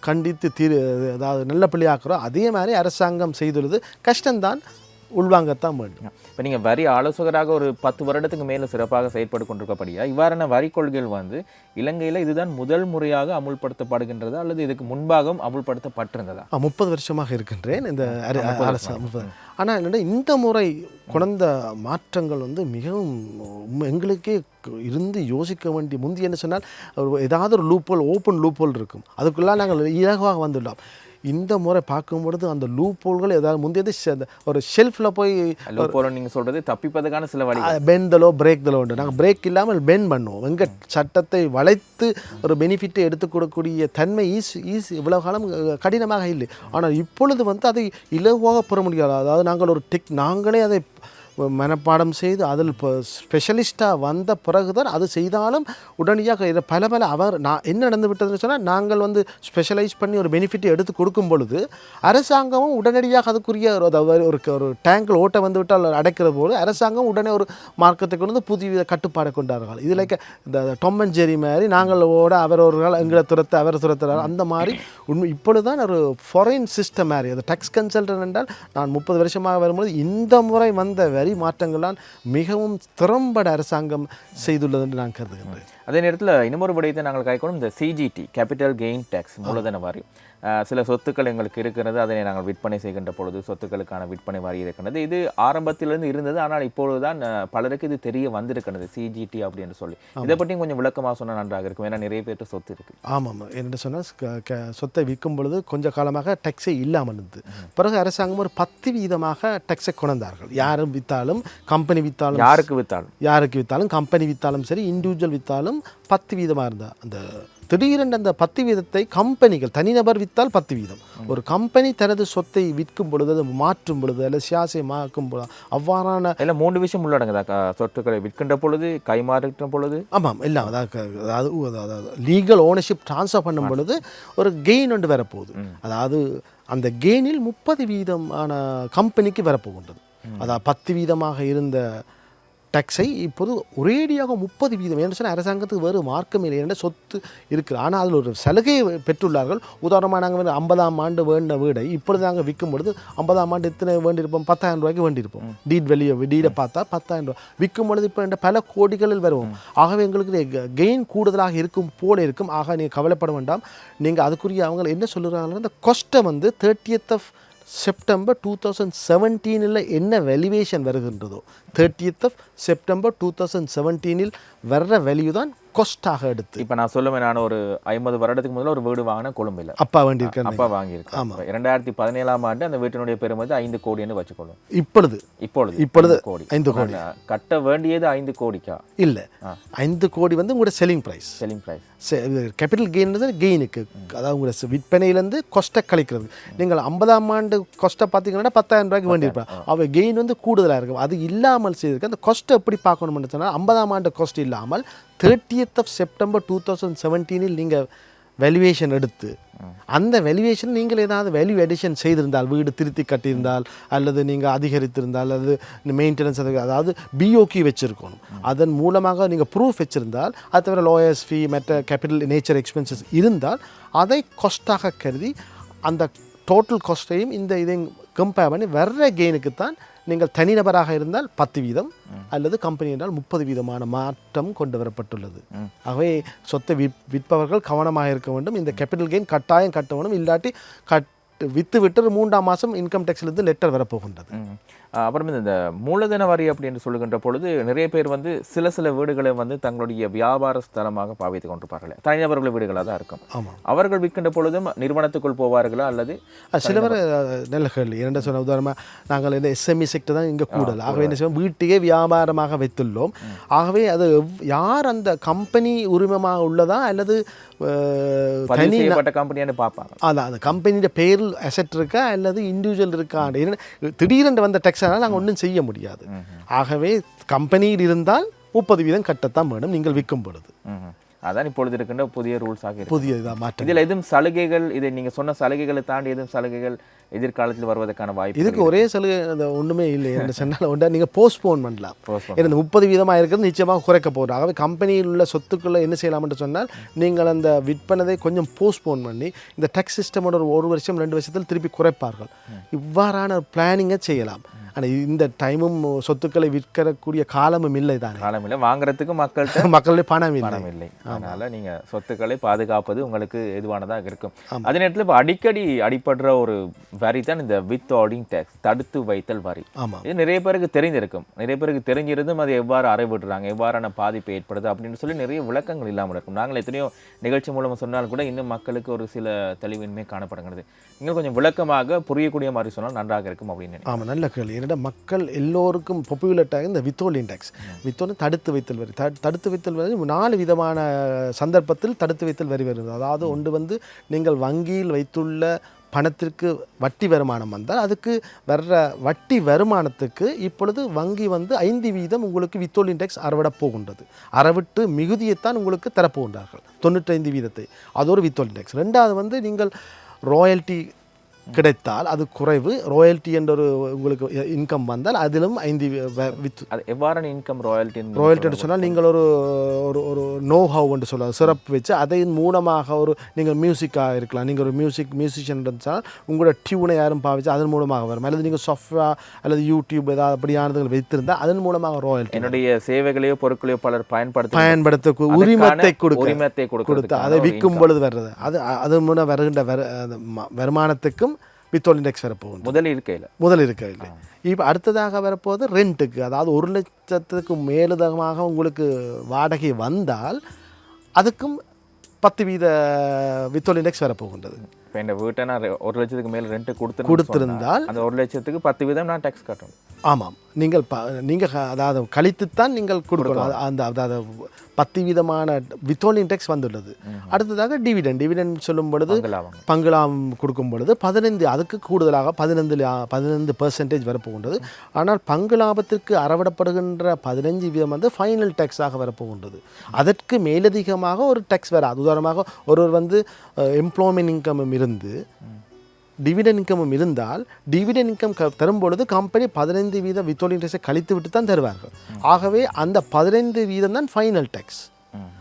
கண்டித்து தீர் அதாவது நல்ல பிள்ளையாக்குறோம் அதே மாதிரி அரசாங்கம் செய்துள்ளது. கஷ்டம்தான். உள்வாங்கத்தான் வேண்டும். இப்போ நீங்கள் வரி ஆலோசகராக ஒரு பத்து வருடத்துக்கு மேலே சிறப்பாக செயற்பட்டு கொண்டிருக்கப்படியா? இவ்வாறான வரி கொள்கைகள் வந்து இலங்கையில் இதுதான் முதல் முறையாக அமுல்படுத்தப்படுகின்றதா அல்லது இதுக்கு முன்பாகவும் அமுல்படுத்தப்பட்டிருந்ததா? முப்பது வருஷமாக இருக்கின்றேன். இந்த ஆனால் என்னடா இந்த முறை குழந்த மாற்றங்கள் வந்து மிகவும் எங்களுக்கே இருந்து யோசிக்க வேண்டிய முந்தி என்ன சொன்னால் ஏதாவது ஒரு லூப்போல் ஓப்பன் லூப்போல் இருக்கும். அதுக்குள்ளே நாங்கள் இலகுவாக வந்துள்ளோம் இந்த முறை பார்க்கும் பொழுது அந்த லூப்போல்கள் ஏதாவது முந்தையது ஒரு ஷெல்ஃபில் போய் நீங்கள் சொல்றது தப்பிப்பதற்கான சில வழி பென்தலோ பிரேக்தலோ உண்டு. நாங்கள் பிரேக் இல்லாமல் பென் பண்ணுவோம். எங்கள் சட்டத்தை வளைத்து ஒரு பெனிஃபிட்டை எடுத்துக் கொடுக்கக்கூடிய தன்மை ஈஸ் ஈஸ் இவ்வளவு காலம் கடினமாக இல்லை. ஆனால் இப்பொழுது வந்து அதை இலகுவாக பெற முடியாது. அதாவது நாங்கள் ஒரு டெக் நாங்களே அதை மனப்பாடம் செய்து அதில் இப்போ ஸ்பெஷலிஸ்ட்டாக வந்த பிறகுதான் அது செய்தாலும் உடனடியாக இதை பல பல அவர் நான் என்ன நடந்து விட்டதுன்னு சொன்னால் நாங்கள் வந்து ஸ்பெஷலைஸ் பண்ணி ஒரு பெனிஃபிட் எடுத்து கொடுக்கும் பொழுது அரசாங்கமும் உடனடியாக அதுக்குரிய ஒரு ஒரு ஒரு டேங்கில் ஓட்ட வந்து விட்டால் அடைக்கிற போது அரசாங்கம் உடனே ஒரு மார்க்கத்தை கொண்டு வந்து புதிய கட்டுப்பாடை கொண்டார்கள். இது லைக் இந்த டொம் அண்ட் ஜெரி மாதிரி நாங்கள் ஓட அவர் ஒரு நாள் எங்களை துரத்த அவர் துரத்துறாரு. அந்த மாதிரி உண்மை இப்பொழுதுதான் ஒரு ஃபாரின் சிஸ்டம் மாதிரி அது டேக்ஸ் கன்சல்டன் என்றால் நான் முப்பது வருஷமாக வரும்போது இந்த முறை வந்த வரி மாற்றங்களால் மிகவும் திறம்பட அரசாங்கம் செய்துள்ளது என்று நான் கருதுகின்றேன். அதே நேரத்தில் இன்னமொரு விடயத்தை நாங்கள் கைக்கொள்ளும் இந்த சிஜிடி கேபிட்டல் கெயின் டேக்ஸ் மூலதன வாரியம். சில சொத்துக்கள் எங்களுக்கு இருக்கிறது அதனை நாங்கள் விற்பனை செய்கின்ற பொழுது சொத்துக்களுக்கான விற்பனை வாரி இருக்கிறது இது ஆரம்பத்திலிருந்து இருந்தது ஆனால் இப்பொழுதுதான் அஹ், பலருக்கு இது தெரிய வந்திருக்கிறது சிஜிடி அப்படின்னு சொல்லி. இதை பற்றியும் கொஞ்சம் விளக்கமாக சொன்னால் நன்றாக இருக்கும். ஏன்னா நிறைய பேர்ட்ட சொத்து இருக்கு. ஆமாம். என்று சொன்னால் சொத்தை விற்கும் பொழுது கொஞ்ச காலமாக டேக்ஸே இல்லாமல் இருந்தது. பிறகு அரசாங்கம் ஒரு பத்து வீதமாக டேக்ஸை கொண்டார்கள் யாரும் விற்றாலும் கம்பெனி விற்றாலும் யாருக்கு வித்தாலும்? யாருக்கு விற்றாலும் கம்பெனி விற்றாலும் சரி இண்டிவிஜுவல் விற்றாலும் பத்து வீதமாக இருந்தா அந்த திடீரென்று அந்த பத்து வீதத்தை கம்பெனிகள் தனிநபர் விற்றால் பத்து வீதம். ஒரு கம்பெனி தனது சொத்தை விற்கும் பொழுது அதை மாற்றும் பொழுது அல்லது சியாசை மாக்கும் பொழுது அவ்வாறான இல்ல மூன்று விஷயம் உள்ளடங்குதா? சொத்துக்களை விற்கின்ற பொழுது கைமாறுகின்ற பொழுது? ஆமாம் எல்லாம் அதாவது அதாவது லீகல் ஓனர்ஷிப் ட்ரான்ஸ்ஃபர் பண்ணும் பொழுது ஒரு கெயின் ஒன்று வரப்போகுது. அதாவது அந்த கெயினில் முப்பது வீதமான கம்பெனிக்கு வரப்போகின்றது. அதாவது பத்து வீதமாக இருந்த டேக்ஸை இப்போது ஒரேடியாக முப்பது வீதம். என்று சொன்னால் அரசாங்கத்துக்கு வேறு மார்க்கம் இல்லை என்ற சொத்து இருக்குது ஆனால் அதில் ஒரு சலுகையை பெற்றுள்ளார்கள். உதாரணமாக நாங்கள் வந்து ஐம்பதாம் ஆண்டு வேண்ட வீடை இப்பொழுது நாங்கள் விற்கும் பொழுது ஐம்பதாம் ஆண்டு எத்தனை வேண்டியிருப்போம்? பத்தாயிரம் ரூபாய்க்கு வேண்டியிருப்போம். டீட் வெளியே டீடை பார்த்தா பத்தாயிரம் ரூபாய். விற்கும் பொழுது இப்போ என்ற பல கோடிகளில் வருவோம். ஆகவே எங்களுக்கு கெயின் கூடுதலாக இருக்கும் போல இருக்கும். ஆக நீங்கள் கவலைப்பட வேண்டாம். நீங்கள் அதுக்குரிய அவங்க என்ன சொல்லுறாங்கன்னா இந்த கொஸ்ட்டை வந்து thirtieth of September two thousand செவன்டீனில் என்ன valuation வருகின்றதோ thirtieth of September two thousand செவன்டீனில் வர்ற வேல்யூ தான் கொஸ்டாக எடுத்து. இப்போ நான் சொல்லுவேன் நான் ஒரு ஐம்பது வருடத்துக்கு முதல்ல ஒரு வீடு வாங்கினேன் கொழும்பில். அப்பா வேண்டியிருக்கேன் அப்பா வாங்கியிருக்கேன் இப்ப இரண்டாயிரத்தி பதினேழாம் ஆண்டு அந்த வீட்டினுடைய பெருமதி ஐந்து கோடின்னு வச்சுக்கொள்ளும் இப்பொழுது. இப்பொழுது இப்பொழுது கோடி. ஐந்து கோடி. கட்ட வேண்டியது ஐந்து கோடிக்கா? இல்லை. ஐந்து கோடி வந்து உங்களோட selling price selling price capital கெயின்றது கெயினுக்கு அதாவது உங்களோட விற்பனையிலேருந்து கொஸ்ட்டை கழிக்கிறது. நீங்கள் ஐம்பதாம் ஆண்டு கொஸ்ட்டை பார்த்தீங்கன்னா பத்தாயிரம் ரூபாய்க்கு வேண்டியிருப்பாங்க. அவ கெயின் வந்து கூடுதலாக இருக்கும். அது இல்லாமல் செய்திருக்கு அந்த கொஸ்ட் எப்படி பார்க்கணும்னு சொன்னால் ஐம்பதாம் ஆண்டு கொஸ்ட் இல்லாமல் thirtieth of September two thousand செவன்டீனில் நீங்கள் வேல்யூவேஷன் எடுத்து அந்த வேல்யூவேஷன் நீங்கள் ஏதாவது வேல்யூ எடிஷன் செய்திருந்தால் வீடு திருத்தி கட்டியிருந்தால் அல்லது நீங்கள் அதிகரித்திருந்தால் அல்லது மெயின்டெனன்ஸ் அதாவது பிஓகி வச்சுருக்கணும். அதன் மூலமாக நீங்கள் ப்ரூஃப் வச்சுருந்தால் அது தவிர லோயர்ஸ் ஃபீ மற்ற கேபிட்டல் நேச்சர் எக்ஸ்பென்சஸ் இருந்தால் அதை கொஸ்டாக கருதி அந்த டோட்டல் காஸ்ட்டையும் இந்த இதையும் கம்பேர் பண்ணி வர்ற கெயினுக்கு தான் நீங்கள் தனிநபராக இருந்தால் பத்து வீதம் அல்லது கம்பெனி என்றால் முப்பது வீதமான மாற்றம் கொண்டு வரப்பட்டுள்ளது. ஆகவே சொத்தை விற் விற்பவர்கள் கவனமாக இருக்க வேண்டும். இந்த கேபிட்டல் கெயின் கட்டாயம் கட்ட வேண்டும் இல்லாட்டி கட் வித்து விட்டு மூன்றாம் மாதம் இன்கம் டேக்ஸ்லேருந்து லெட்டர் வரப்போகின்றது. அப்புறம் இந்த மூலதன வரி அப்படின்னு சொல்லுகின்ற பொழுது நிறைய பேர் வந்து சில சில வீடுகளை வந்து தங்களுடைய வியாபார ஸ்தலமாக பாவித்துக் கொண்டிருப்பார்கள். தனிநபர்கள் வீடுகளாக தான் இருக்கும். ஆமாம் அவர்கள் விற்கின்ற பொழுதும் நிறுவனத்துக்குள் போவார்களா அல்லது சிலவர் கேள்வி. என்ன சொன்ன உதாரணமாக நாங்கள் இந்த எஸ்எம்இ செக்டர் தான் இங்கே கூடல். ஆகவே என்ன செய்வோம்? வீட்டையே வியாபாரமாக வைத்துள்ளோம். ஆகவே அது யார் அந்த கம்பெனி உரிமமாக உள்ளதா அல்லது தனி கம்பெனியான்னு பார்ப்பாங்க. அதான் அந்த கம்பெனியோட பேரில் அசெட் இருக்கா அல்லது இண்டிவிஜுவல் இருக்கா? திடீரென்று வந்த டெக்ஸ்னால் நாங்கள் ஒன்றும் செய்ய முடியாது. ஆகவே கம்பெனியில் இருந்தால் முப்பது வீதம் கட்டத்தான் வேணும் நீங்கள் விற்கும் பொழுது. அதான் இப்பொழுது இருக்கின்ற புதிய ரூல்ஸ் ஆகி புதிய மாற்றம் இதில் எதுவும் சலுகைகள் இதை நீங்க சொன்ன சலுகைகளை தாண்டி எதுவும் சலுகைகள் எதிர்காலத்தில் வருவதற்கான வாய்ப்பு இதுக்கு ஒரே சலுகை ஒன்றுமே இல்லை. என்று சொன்னால் ஒன்றா நீங்கள் போஸ்ட்போன் பண்ணலாம். இந்த முப்பது வீதமாக இருக்கிறது நிச்சயமாக குறைக்க போகிறோம் ஆகவே கம்பெனியில் உள்ள சொத்துக்களை என்ன செய்யலாம் என்று சொன்னால் நீங்கள் அந்த விற்பனதை கொஞ்சம் போஸ்ட்போன் பண்ணி இந்த டேக்ஸ் சிஸ்டமோட ஒரு ஒரு வருஷம் ரெண்டு வருஷத்தில் திருப்பி குறைப்பார்கள். இவ்வாறான பிளானிங்கை செய்யலாம். ஆனால் இந்த டைமும் சொத்துக்களை விற்கக்கூடிய காலமும் இல்லை தானே? காலம் இல்லை. வாங்குறதுக்கு மக்கள்கிட்ட மக்களுடைய பணம் இல்லை. பணம் இல்லை. அதனால நீங்க சொத்துக்களை பாதுகாப்பது உங்களுக்கு எதுவானதாக இருக்கும். அதே நேரத்தில் இப்போ அடிக்கடி அடிபடுற ஒரு வரி தான் இந்த வித் ஆர்டிங் டேக்ஸ் தடுத்து வைத்தல் வரி. ஆமாம் இது நிறைய பேருக்கு தெரிஞ்சிருக்கும் நிறைய பேருக்கு தெரிஞ்சிருந்தும் அதை எவ்வாறு அறைவிடுறாங்க எவ்வாறான பாதிப்பு ஏற்படுது அப்படின்னு சொல்லி நிறைய விளக்கங்கள் இல்லாமல் இருக்கும். நாங்கள் எத்தனையோ நிகழ்ச்சி மூலமாக சொன்னாலும் கூட இன்னும் மக்களுக்கு ஒரு சில தெளிவின்மை காணப்படுகிறது. நீங்கள் கொஞ்சம் விளக்கமாக புரியக்கூடிய மாதிரி சொன்னால் நன்றாக இருக்கும் அப்படின்னு. ஆமாம் நல்ல கேள்வி. என்னடா மக்கள் எல்லோருக்கும் பாப்புலட்டாக இந்த வித்தோல் இண்டெக்ஸ் வித்தோல் தடுத்து வைத்தல் வரி. தடு- தடுத்து வைத்தல் வரி நாலு விதமான சந்தர்ப்பத்தில் தடுத்து வைத்தல் வரி வருது. அதாவது ஒன்று வந்து நீங்கள் வங்கியில் வைத்துள்ள பணத்திற்கு வட்டி வருமானம் வந்தால் அதுக்கு வர்ற வட்டி வருமானத்துக்கு இப்பொழுது வங்கி வந்து ஐந்து வீதம் உங்களுக்கு வித்தோல் இண்டெக்ஸ் அறவிட போகின்றது. அறவிட்டு மிகுதியைத்தான் உங்களுக்கு தரப்போகின்றார்கள். தொண்ணூற்றைந்து வீதத்தை. அது ஒரு வித்தோல் இண்டெக்ஸ் ரெண்டாவது வந்து நீங்கள் ராயல்ட்டி கிடைத்தால் அது குறைவு. ராயல்ட்டி என்ற ஒரு உங்களுக்கு இன்கம் வந்தால் அதிலும் ஐந்து வித் அது எவ்வாறான இன்கம் ராயல்ட்டி ராயல்ட்டி சொன்னால் நீங்கள் ஒரு ஒரு ஒரு நோ ஹவ் என்று சொல்லலாம். சிறப்பு வச்சு அதன் மூலமாக ஒரு நீங்கள் மியூசிக்காக இருக்கலாம். நீங்கள் ஒரு மியூசிக் மியூசிஷியன் சொன்னால் உங்களோட டியூனை யாரும் பாவிச்சு அதன் மூலமாக வரும். அல்லது நீங்கள் சாஃப்ட்வேர் அல்லது யூடியூப் ஏதாவது அப்படியானது வைத்திருந்தால் அதன் மூலமாக ராயல்ட்டி என்னுடைய சேவைகளையோ பொருட்களையோ பலர் பயன்படுத்த பயன்படுத்த உரிமத்தை கொடுக்க உரிமத்தை கொடுத்து அதை விற்கும் பொழுது வர்றது அது அது மூலம் வருகின்ற வருமானத்துக்கும் வித்தோல் இண்டெக்ஸ் வரப்போகுது. முதல் இருக்கையில். முதல் இருக்கவில்லை இப்போ அடுத்ததாக வரப்போது ரெண்ட்டுக்கு அதாவது ஒரு லட்சத்துக்கு மேலுதகமாக உங்களுக்கு வாடகை வந்தால் அதுக்கும் பத்து வீத வித்தோல் இண்டெக்ஸ் வரப்போகின்றது. இப்போ இந்த வீட்டை நான் ஒரு லட்சத்துக்கு மேல ரெண்ட் கொடுத்து கொடுத்திருந்தால் அந்த ஒரு லட்சத்துக்கு பத்து வீதம் நான் டேக்ஸ் கட்டணும். ஆமாம். நீங்கள் ப நீங்கள் அதாவது கழித்துத்தான் நீங்கள் கொடுக்கணும். அந்த அதாவது பத்து விதமான வித்தோல் இண்டெக்ஸ் வந்துள்ளது. அடுத்ததாக டிவிடன் டிவிடன் சொல்லும் பொழுது பங்களாவாங்க. பங்களாம் கொடுக்கும் பொழுது பதினைந்து அதுக்கு கூடுதலாக பதினைந்து பதினைந்து பெர்சன்டேஜ் வரப்போகின்றது. ஆனால் பங்கு லாபத்திற்கு அறவிடப்படுகின்ற பதினஞ்சு வீதம் வந்து ஃபைனல் டேக்ஸாக வரப்போகின்றது. அதற்கு மேலதிகமாக ஒரு டேக்ஸ் வராது. உதாரணமாக ஒருவர் வந்து எம்ப்ளாய்மெண்ட் இன்கமும் இருந்து டிவிடன் இன்கமும் இருந்தால் டிவிடன் இன்கம் க தரும் பொழுது கம்பெனி பதினைந்து வீத வித்தோலிங் டேக்ஸை கழித்து விட்டு தான் தருவார்கள் ஆகவே அந்த பதினைந்து வீதம் தான் ஃபைனல் டேக்ஸ்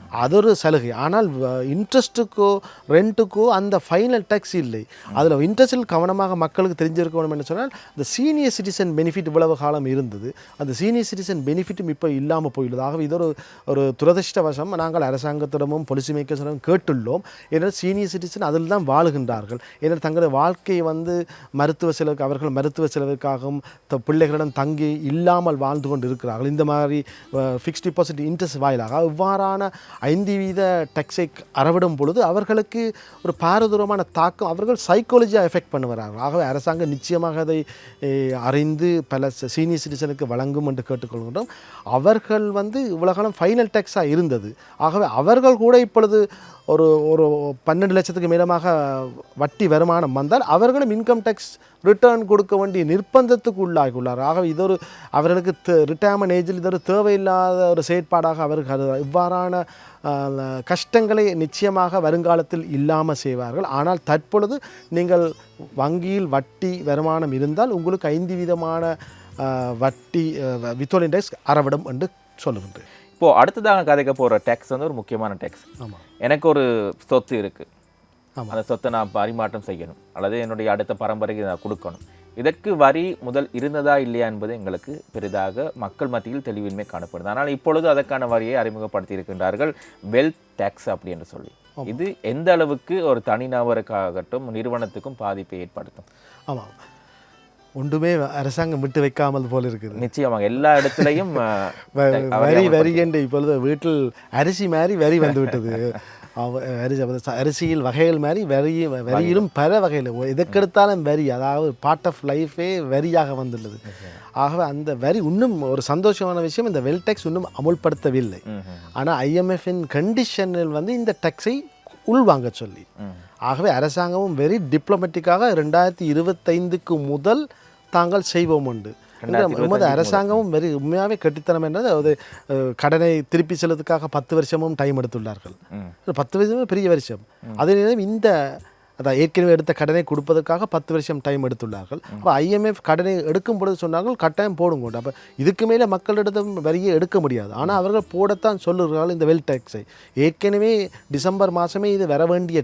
அது ஒரு சலுகை. ஆனால் இன்ட்ரெஸ்ட்டுக்கோ ரெண்ட்டுக்கோ அந்த ஃபைனல் டேக்ஸ் இல்லை. அதில் இன்ட்ரெஸ்டில் கவனமாக மக்களுக்கு தெரிஞ்சிருக்கணும் என்று சொன்னால் இந்த சீனியர் சிட்டிசன் பெனிஃபிட் இவ்வளவு காலம் இருந்தது. அந்த சீனியர் சிட்டிசன் பெனிஃபிட்டும் இப்போ இல்லாமல் போயுள்ளது. ஆகவே இது ஒரு ஒரு துரதிர்ஷ்டவசம். நாங்கள் அரசாங்கத்திடமும் பொலிசி மேக்கர்ஸிடமும் கேட்டுள்ளோம். ஏன்னால் சீனியர் சிட்டிசன் அதில் தான் வாழுகின்றார்கள். ஏன்னால் தங்களது வாழ்க்கையை வந்து மருத்துவ செலவுக்கு அவர்கள் மருத்துவ செலவுக்காகவும் த- பிள்ளைகளிடம் தங்கி இல்லாமல் வாழ்ந்து கொண்டு இருக்கிறார்கள் இந்த மாதிரி ஃபிக்ஸ்ட் டிபாசிட் இன்ட்ரெஸ்ட் வாயிலாக. இவ்வாறான ஐந்து வீத டெக்ஸை அறவிடும் பொழுது அவர்களுக்கு ஒரு பாரதூரமான தாக்கம் அவர்கள் சைக்காலஜியாக எஃபெக்ட் பண்ணுவார்கள். ஆகவே அரசாங்கம் நிச்சயமாக அதை அறிந்து பல சீனியர் சிட்டிசனுக்கு வழங்கும் என்று கேட்டுக்கொள்கின்றோம். அவர்கள் வந்து இவ்வளோ காலம் ஃபைனல் டேக்ஸாக இருந்தது. ஆகவே அவர்கள் கூட இப்பொழுது ஒரு ஒரு பன்னெண்டு லட்சத்துக்கு மேலமாக வட்டி வருமானம் வந்தால் அவர்களும் இன்கம் டேக்ஸ் ரிட்டர்ன் கொடுக்க வேண்டிய நிர்பந்தத்துக்கு உள்ளாகியுள்ளார். ஆகவே இது ஒரு அவர்களுக்கு ரிட்டையர்மெண்ட் ஏஜில் இது ஒரு தேவையில்லாத ஒரு செயற்பாடாக அவர்கள் இவ்வாறான கஷ்டங்களை நிச்சயமாக வருங்காலத்தில் இல்லாமல் செய்வார்கள். ஆனால் தற்பொழுது நீங்கள் வங்கியில் வட்டி வருமானம் இருந்தால் உங்களுக்கு ஐந்து விதமான வட்டி வித்தோல் டேக்ஸ் அறவிடும் என்று சொல்லுகின்றேன். இப்போ அடுத்ததாக கதைக்க போற டேக்ஸ் வந்து ஒரு முக்கியமான டேக்ஸ் எனக்கு ஒரு சொத்து இருக்கு. ஆமாம். அந்த சொத்தை நான் பரிமாற்றம் செய்யணும். அல்லது என்னுடைய அடுத்த பரம்பரைக்கு நான் கொடுக்கணும். இதற்கு வரி முதல் இருந்ததா இல்லையா என்பது எங்களுக்கு பெரிதாக மக்கள் மத்தியில் தெளிவின்மை காணப்படுது. ஆனால் இப்பொழுது அதற்கான வரியை அறிமுகப்படுத்தி இருக்கின்றார்கள் வெல்த் டேக்ஸ் அப்படி என்று சொல்லி. இது எந்த அளவுக்கு ஒரு தனிநபருக்காகட்டும் நிறுவனத்துக்கும் பாதிப்பை ஏற்படுத்தும்? ஆமாம் ஒன்றுமே அரசாங்கம் விட்டு வைக்காமல் போல இருக்குது. நிச்சயமாக எல்லா இடத்துலையும் வரி வரி என்று இப்பொழுது வீட்டில் அரிசி மாதிரி வரி வந்து விட்டது. அரிசி அரிசியில் வகைகள் மாதிரி வரி வரியிலும் பல வகையில் எதற்கெடுத்தாலும் வரி அதாவது பார்ட் ஆஃப் லைஃபே வரியாக வந்துள்ளது. ஆகவே அந்த வரி இன்னும் ஒரு சந்தோஷமான விஷயம் இந்த வெல் டேக்ஸ் இன்னும் அமுல்படுத்தவில்லை. ஆனால் ஐஎம்எஃப்பின் கண்டிஷனில் வந்து இந்த டேக்ஸை உள்வாங்க சொல்லி. ஆகவே அரசாங்கமும் வெரி டிப்ளமேட்டிக்காக ரெண்டாயிரத்தி இருபத்தைந்துக்கு முதல் தாங்கள் செய்வோம் உண்டு எமது அரசாங்கமும் வெரி உண்மையாகவே கெட்டித்தனம் என்றது அது கடனை திருப்பி செல்வதற்காக பத்து வருஷமும் டைம் எடுத்துள்ளார்கள். பத்து வருஷமே பெரிய வருஷம். அதே நேரம் இந்த அதான் ஏற்கனவே எடுத்த கடனை கொடுப்பதற்காக பத்து வருஷம் டைம் எடுத்துள்ளார்கள். அப்போ ஐஎம்எஃப் கடனை எடுக்கும் பொழுது சொன்னார்கள் கட்டாயம் போடுங்க அப்போ இதுக்கு மேலே மக்களிடம் வரியை எடுக்க முடியாது. ஆனால் அவர்கள் போடத்தான் சொல்லுகிறார்கள் இந்த வெல் டேக்ஸை ஏற்கனவே டிசம்பர் மாதமே இது வர வேண்டிய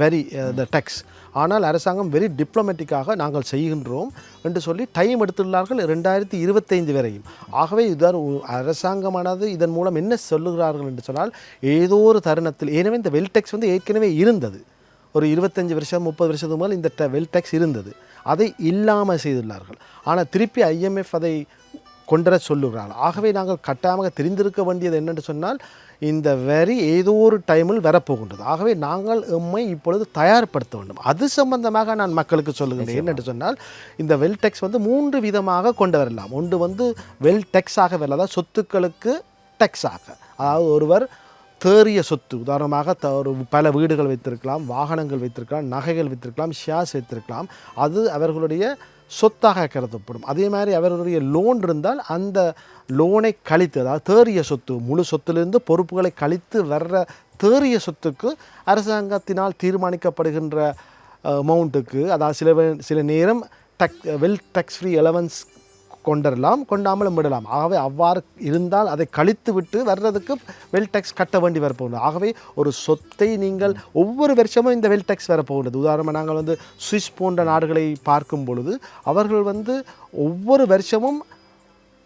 வரி த டேக்ஸ் ஆனால் அரசாங்கம் வெரி டிப்ளமேட்டிக்காக நாங்கள் செய்கின்றோம் என்று சொல்லி டைம் எடுத்துள்ளார்கள் ரெண்டாயிரத்தி இருபத்தைந்து வரையும். ஆகவே இதுதான் அரசாங்கமானது இதன் மூலம் என்ன சொல்லுகிறார்கள் என்று சொன்னால் ஏதோ ஒரு தருணத்தில் ஏனவே இந்த வெல்டெக்ஸ் வந்து ஏற்கனவே இருந்தது. ஒரு இருபத்தஞ்சி வருஷம் முப்பது வருஷத்துக்கு மேல் இந்த வெல் டேக்ஸ் இருந்தது. அதை இல்லாமல் செய்துள்ளார்கள். ஆனால் திருப்பி ஐஎம்எஃப் அதை கொண்டுவர சொல்லுகிறார்கள். ஆகவே நாங்கள் கட்டாயமாக தெரிந்திருக்க வேண்டியது என்னென்று சொன்னால் இந்த வரி ஏதோ ஒரு டைமில் வரப்போகின்றது. ஆகவே நாங்கள் எம்மை இப்பொழுது தயார்படுத்த வேண்டும். அது சம்பந்தமாக நான் மக்களுக்கு சொல்லுகிறேன் என்னென்று சொன்னால் இந்த வெல் டேக்ஸ் வந்து மூன்று விதமாக கொண்டு வரலாம். ஒன்று வந்து வெல் டேக்ஸாக வரலாம். அதாவது சொத்துக்களுக்கு டேக்ஸாக அதாவது ஒருவர் தேறிய சொத்து உதாரணமாக த ஒரு பல வீடுகள் வைத்திருக்கலாம் வாகனங்கள் வைத்திருக்கலாம் நகைகள் வைத்திருக்கலாம் ஷேர்ஸ் வைத்திருக்கலாம். அது அவர்களுடைய சொத்தாக கருதப்படும். அதே மாதிரி அவருடைய லோன் இருந்தால் அந்த லோனை கழித்து அதாவது தேறிய சொத்து முழு சொத்திலிருந்து பொறுப்புகளை கழித்து வர்ற தேறிய சொத்துக்கு அரசாங்கத்தினால் தீர்மானிக்கப்படுகின்ற அமௌண்ட்டுக்கு அதாவது சில சில நேரம் டக் வெல் டேக்ஸ் ஃப்ரீ எலவன்ஸ் கொண்டரலாம் கொண்டாமலும் விடலாம். ஆகவே அவ்வாறு இருந்தால் அதை கழித்து விட்டு வர்றதுக்கு வெல் டேக்ஸ் கட்ட வேண்டி வரப்போகுது. ஆகவே ஒரு சொத்தை நீங்கள் ஒவ்வொரு வருஷமும் இந்த வெல் டேக்ஸ் வரப்போகிறது உதாரணமாக நாங்கள் வந்து சுவிஸ் போன்ற நாடுகளை பார்க்கும் பொழுது அவர்கள் வந்து ஒவ்வொரு வருஷமும்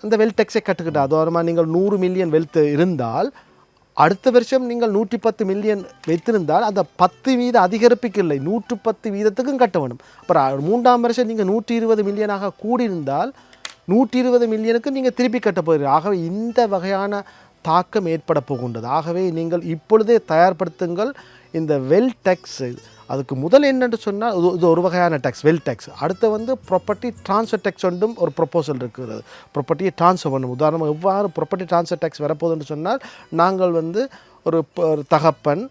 அந்த வெல் டேக்ஸை கட்டுக்கிட்டு உதாரணமாக நீங்கள் நூறு மில்லியன் வெல்த் இருந்தால் அடுத்த வருஷம் நீங்கள் நூற்றி பத்து மில்லியன் வைத்திருந்தால் அந்த பத்து வீத அதிகரிப்புக்கு இல்லை. நூற்று பத்து வீதத்துக்கும் கட்ட வேண்டும். அப்புறம் மூன்றாம் வருஷம் நீங்கள் நூற்றி இருபது மில்லியனாக கூடியிருந்தால் நூற்றி இருபது மில்லியனுக்கு நீங்கள் திருப்பி கட்ட போகிறீர்கள் ஆகவே இந்த வகையான தாக்கம் ஏற்பட போகின்றது. ஆகவே நீங்கள் இப்பொழுதே தயார்படுத்துங்கள். இந்த வெல் டேக்ஸ் அதுக்கு முதல் என்னென்று சொன்னால் இது ஒரு வகையான டேக்ஸ் வெல் டேக்ஸ். அடுத்து வந்து ப்ராப்பர்ட்டி ட்ரான்ஸ்ஃபர் டேக்ஸ் ஒன்றும் ஒரு ப்ரொப்போசல் இருக்கிறது. ப்ராப்பர்ட்டியை ட்ரான்ஸ்ஃபர் பண்ணும். உதாரணமாக எவ்வாறு ப்ராப்பர்ட்டி ட்ரான்ஸ்ஃபர் டேக்ஸ் வரப்போகுதுன்னு சொன்னால் நாங்கள் வந்து ஒரு ஒரு தகப்பன்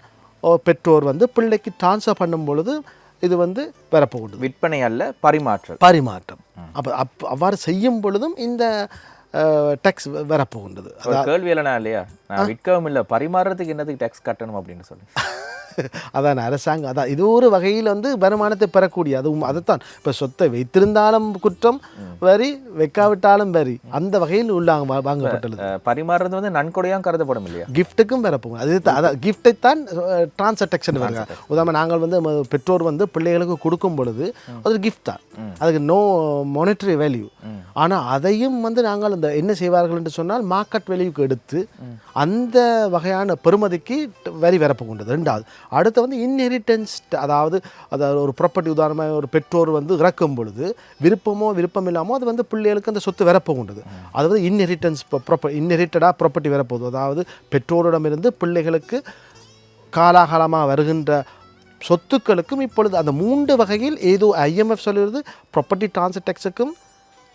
ஓ பெற்றோர் வந்து பிள்ளைக்கு ட்ரான்ஸ்ஃபர் பண்ணும் பொழுது இது வந்து வரப்போகுது விற்பனை அல்ல பரிமாற்றல் பரிமாற்றம். அப்போ அப் அவ்வாறு செய்யும் பொழுதும் இந்த டேக்ஸ் வரப்போகின்றது கேள்வி இல்லைனா இல்லையா? நான் விற்கவும் இல்லை பரிமாறுறதுக்கு என்னதுக்கு டேக்ஸ் கட்டணும் அப்படின்னு சொல்லி. அதான் அரசாங்கம் அதான் இது ஒரு வகையில் வந்து வருமானத்தை பெறக்கூடிய அதுவும் அதைத்தான். இப்போ சொத்தை வைத்திருந்தாலும் குற்றம் வரி வைக்காவிட்டாலும் வரி. அந்த வகையில் உள்ளாங்க வாங்கப்பட்டுள்ளது. பரிமாறுறது வந்து நன்கொடையாக கருதப்படும் இல்லையா? கிஃப்ட்டுக்கும் பெறப்போகும் அது அதான் கிஃப்ட்டை தான் டிரான்சாக்ஷன் வருங்க உதாரணம் நாங்கள் வந்து பெற்றோர் வந்து பிள்ளைகளுக்கு கொடுக்கும் பொழுது அது கிஃப்ட் தான். அதுக்கு நோ மானிட்டரி வேல்யூ ஆனால் அதையும் வந்து நாங்கள் அந்த என்ன செய்வார்கள் என்று சொன்னால் மார்க்கெட் வேல்யூக்கு எடுத்து அந்த வகையான பெருமதிக்கு வரி வரப்பு கொண்டது ரெண்டாவது அடுத்து வந்து இன்ஹெரிட்டன்ஸ் அதாவது அதாவது ஒரு ப்ராப்பர்ட்டி உதாரணமாக ஒரு பெற்றோர் வந்து இறக்கும் பொழுது விருப்பமோ விருப்பம் இல்லாமோ அது வந்து பிள்ளைகளுக்கு அந்த சொத்து வரப்பு கொண்டது அது வந்து இன்ஹெரிட்டன்ஸ் ப்ராப்பர் இன்ஹெரிட்டடாக ப்ராப்பர்ட்டி வரப்போகுது அதாவது பெற்றோரிடமிருந்து பிள்ளைகளுக்கு காலாகாலமாக வருகின்ற சொத்துக்களுக்கும் இப்பொழுது அந்த மூன்று வகையில் ஏதோ ஐஎம்எஃப் சொல்லுறது ப்ராப்பர்ட்டி டிரான்சர் டேக்ஸுக்கும்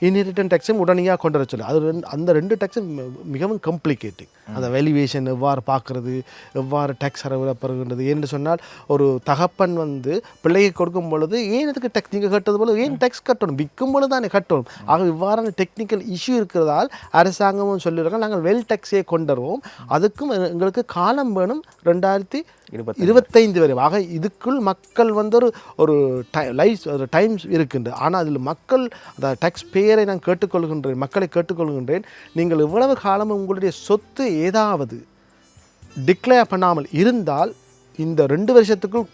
இன்ஹெரிட்டன் டேக்ஸும் உடனடியாக கொண்டு வர சொல்லு. அது ரெண்டு அந்த ரெண்டு டேக்ஸும் மிகவும் காம்ப்ளிகேட்டிங் அந்த வேல்யூவேஷன் எவ்வாறு பார்க்குறது எவ்வாறு டேக்ஸ் அறவிடப்படுகின்றது என்று சொன்னால் ஒரு தகப்பன் வந்து பிள்ளைக்கு கொடுக்கும் பொழுது ஏன் இதுக்கு டேக்ஸ் நீங்கள் கட்டுறது போல? ஏன் டேக்ஸ் கட்டணும்? விற்கும் பொழுது தானே கட்டணும். ஆக இவ்வாறான டெக்னிக்கல் இஷ்யூ இருக்கிறதால் அரசாங்கமும் சொல்லியிருக்காங்க நாங்கள் வெல் டேக்ஸே கொண்டு வருவோம். அதுக்கும் எங்களுக்கு காலம் வேணும். ரெண்டாயிரத்தி இருபத்தைந்து. வரை. ஆக இதுக்குள் மக்கள் வந்து ஒரு ஒரு லைஃப் ஒரு டைம்ஸ் இருக்கின்றது ஆனால் அதில் மக்கள் அந்த டேக்ஸ் பேயரை நான் கேட்டுக்கொள்கின்றேன் மக்களை கேட்டுக்கொள்கின்றேன். நீங்கள் இவ்வளவு காலம் உங்களுடைய சொத்து ஏதாவது டிக்ளேர் பண்ணாமல் இருந்தால் இந்த ரெண்டு வருஷத்துக்குள்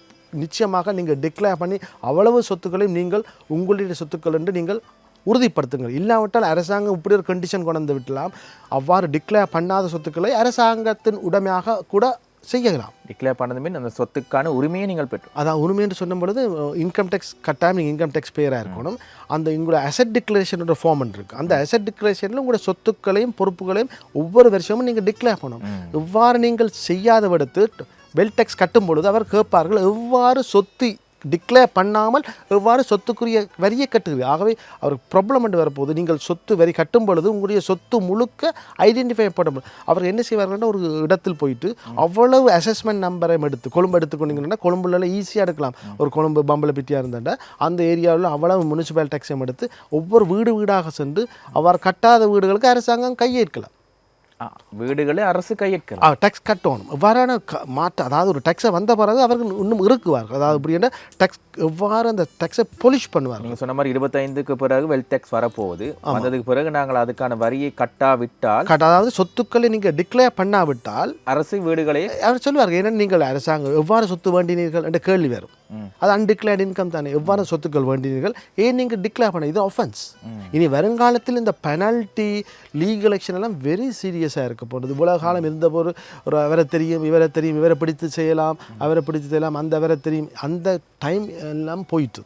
நிச்சயமாக நீங்கள் டிக்ளேர் பண்ணி அவ்வளவு சொத்துக்களையும் நீங்கள் உங்களுடைய சொத்துக்கள் என்று நீங்கள் உறுதிப்படுத்துங்கள். இல்லாவிட்டால் அரசாங்கம் இப்படி ஒரு கண்டிஷன் கொண்டு வந்து விட்டலாம் அவ்வாறு டிக்ளேர் பண்ணாத சொத்துக்களை அரசாங்கத்தின் உடைமையாக கூட செய்யலாம். டிக்ளேர் பண்ணது மீன் அந்த சொத்துக்கான உரிமையை நீங்கள் பெற்று அதான் உரிமை என்று சொல்லும் பொழுது இன்கம் டேக்ஸ் கட்டாயம் நீங்கள் இன்கம் டேக்ஸ் பேராக இருக்கணும். அந்த உங்களோட அசட் டிக்ளரேஷனோட ஃபார்ம் இருக்குது அந்த அசட் டிக்ளரேஷனில் உங்களோட சொத்துக்களையும் பொறுப்புகளையும் ஒவ்வொரு வருஷமும் நீங்கள் டிக்ளேர் பண்ணணும். இவ்வாறு நீங்கள் செய்யாத விடுத்து வெல் டேக்ஸ் கட்டும் பொழுது அவர் கேட்பார்கள் எவ்வாறு சொத்து டிக்ளேர் பண்ணாமல் எவ்வாறு சொத்துக்குரிய வரியை கட்டுகிறது ஆகவே அவருக்கு ப்ராப்ளம் என்று வரப்போகுது. நீங்கள் சொத்து வரி கட்டும் பொழுது உங்களுடைய சொத்து முழுக்க ஐடென்டிஃபை பண்ண அவர் என்ன செய்வார்கள்னா ஒரு இடத்தில் போயிட்டு அவ்வளவு அசஸ்மெண்ட் நம்பரை எடுத்து கொழும்பு எடுத்துக்கொண்டீங்கன்னா கொழும்புல ஈஸியாக எடுக்கலாம். ஒரு கொழும்பு பம்பளப்பிட்டியாக இருந்தாண்டா அந்த ஏரியாவில் அவ்வளவு முனிசிபல் டேக்ஸையும் எடுத்து ஒவ்வொரு வீடு வீடாக சென்று அவர் கட்டாத வீடுகளுக்கு அரசாங்கம் கையேற்கலாம் வீடுகளை அரசு கையேற்கலாம் டேக்ஸ் கட்டணும். எவ்வாறான மாற்ற அதாவது ஒரு டேக்ஸை வந்த பிறகு அவர்கள் இன்னும் இருக்குவார்கள். அதாவது இப்படி டேக்ஸ் எவ்வாறு அந்த டேக்ஸை பொலிஷ் பண்ணுவார்கள்? நீங்க சொன்ன மாதிரி இருபத்தைந்துக்கு பிறகு வெல்த் டேக்ஸ் வரப்போகுது. வந்ததுக்கு பிறகு நாங்கள் அதுக்கான வரியை கட்டாவிட்டால் கட்ட- அதாவது சொத்துக்களை நீங்கள் டிக்ளேர் பண்ணாவிட்டால் அரசு வீடுகளை அவர் சொல்லுவார்கள் ஏன்னா நீங்கள் அரசாங்கம் எவ்வாறு சொத்து வேண்டினீர்கள் என்ற கேள்வி வரும். அது அன்டிக்ளேர்ட் இன்கம் தானே. எவ்வாறு சொத்துக்கள் வேண்டினீர்கள்? ஏன் நீங்கள் டிக்ளேர் பண்ண? இது ஒஃபென்ஸ் இனி வருங்காலத்தில் இந்த பெனால்ட்டி லீகல் ஆக்ஷன் எல்லாம் வெரி சீரியஸாக இருக்க போகிறது இவ்வளோ காலம் இருந்த ஒரு ஒரு அவரை தெரியும் இவரை தெரியும் இவரை பிடித்து செய்யலாம் அவரை பிடித்து செய்யலாம் அந்த அவரை தெரியும். அந்த டைம் எல்லாம் போயிட்டு.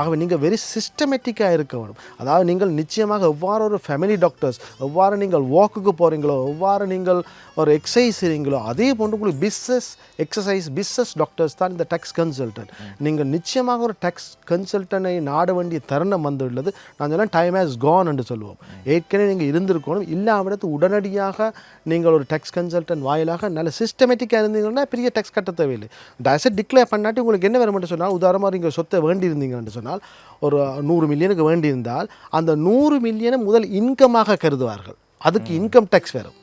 ஆகவே நீங்கள் வெரி சிஸ்டமேட்டிக்காக இருக்க வேணும். அதாவது நீங்கள் நிச்சயமாக எவ்வாறு ஒரு ஃபேமிலி டாக்டர்ஸ் எவ்வாறு நீங்கள் வாக்குக்கு போகிறீங்களோ எவ்வாறு நீங்கள் ஒரு எக்ஸசைஸ் செய்கிறீங்களோ அதே போன்று உங்களுக்கு பிஸ்னஸ் எக்ஸசைஸ் பிஸ்னஸ் டாக்டர்ஸ் தான் இந்த டேக்ஸ் கன்சல்டன்ட் நீங்கள் நிச்சயமாக ஒரு டேக்ஸ் கன்சல்டனை நாட வேண்டிய தருணம் வந்துள்ளது. நான் சொன்னேன் டைம் ஹேஸ் கான் என்று சொல்லுவோம். ஏற்கனவே நீங்கள் இருந்திருக்கணும். இல்லாவிடத்து உடனடியாக நீங்கள் ஒரு டேக்ஸ் கன்சல்டன்ட் வாயிலாக நல்ல சிஸ்டமேட்டிக்காக இருந்தீங்கன்னா பெரிய டேக்ஸ் கட்ட தேவையில்லை. டேசட் டிக்ளேர் பண்ணாட்டி உங்களுக்கு என்ன வேணும்னு சொன்னால் உதாரணமாக நீங்கள் சொத்தை வேண்டியிருந்தீங்கன்னு சொன்னால் ஒரு நூறு மில்லியனுக்கு வேண்டியிருந்தால் அந்த நூறு மில்லியனை முதல் இன்கமாக கருதுவார்கள். அதுக்கு இன்கம் டேக்ஸ் வரும்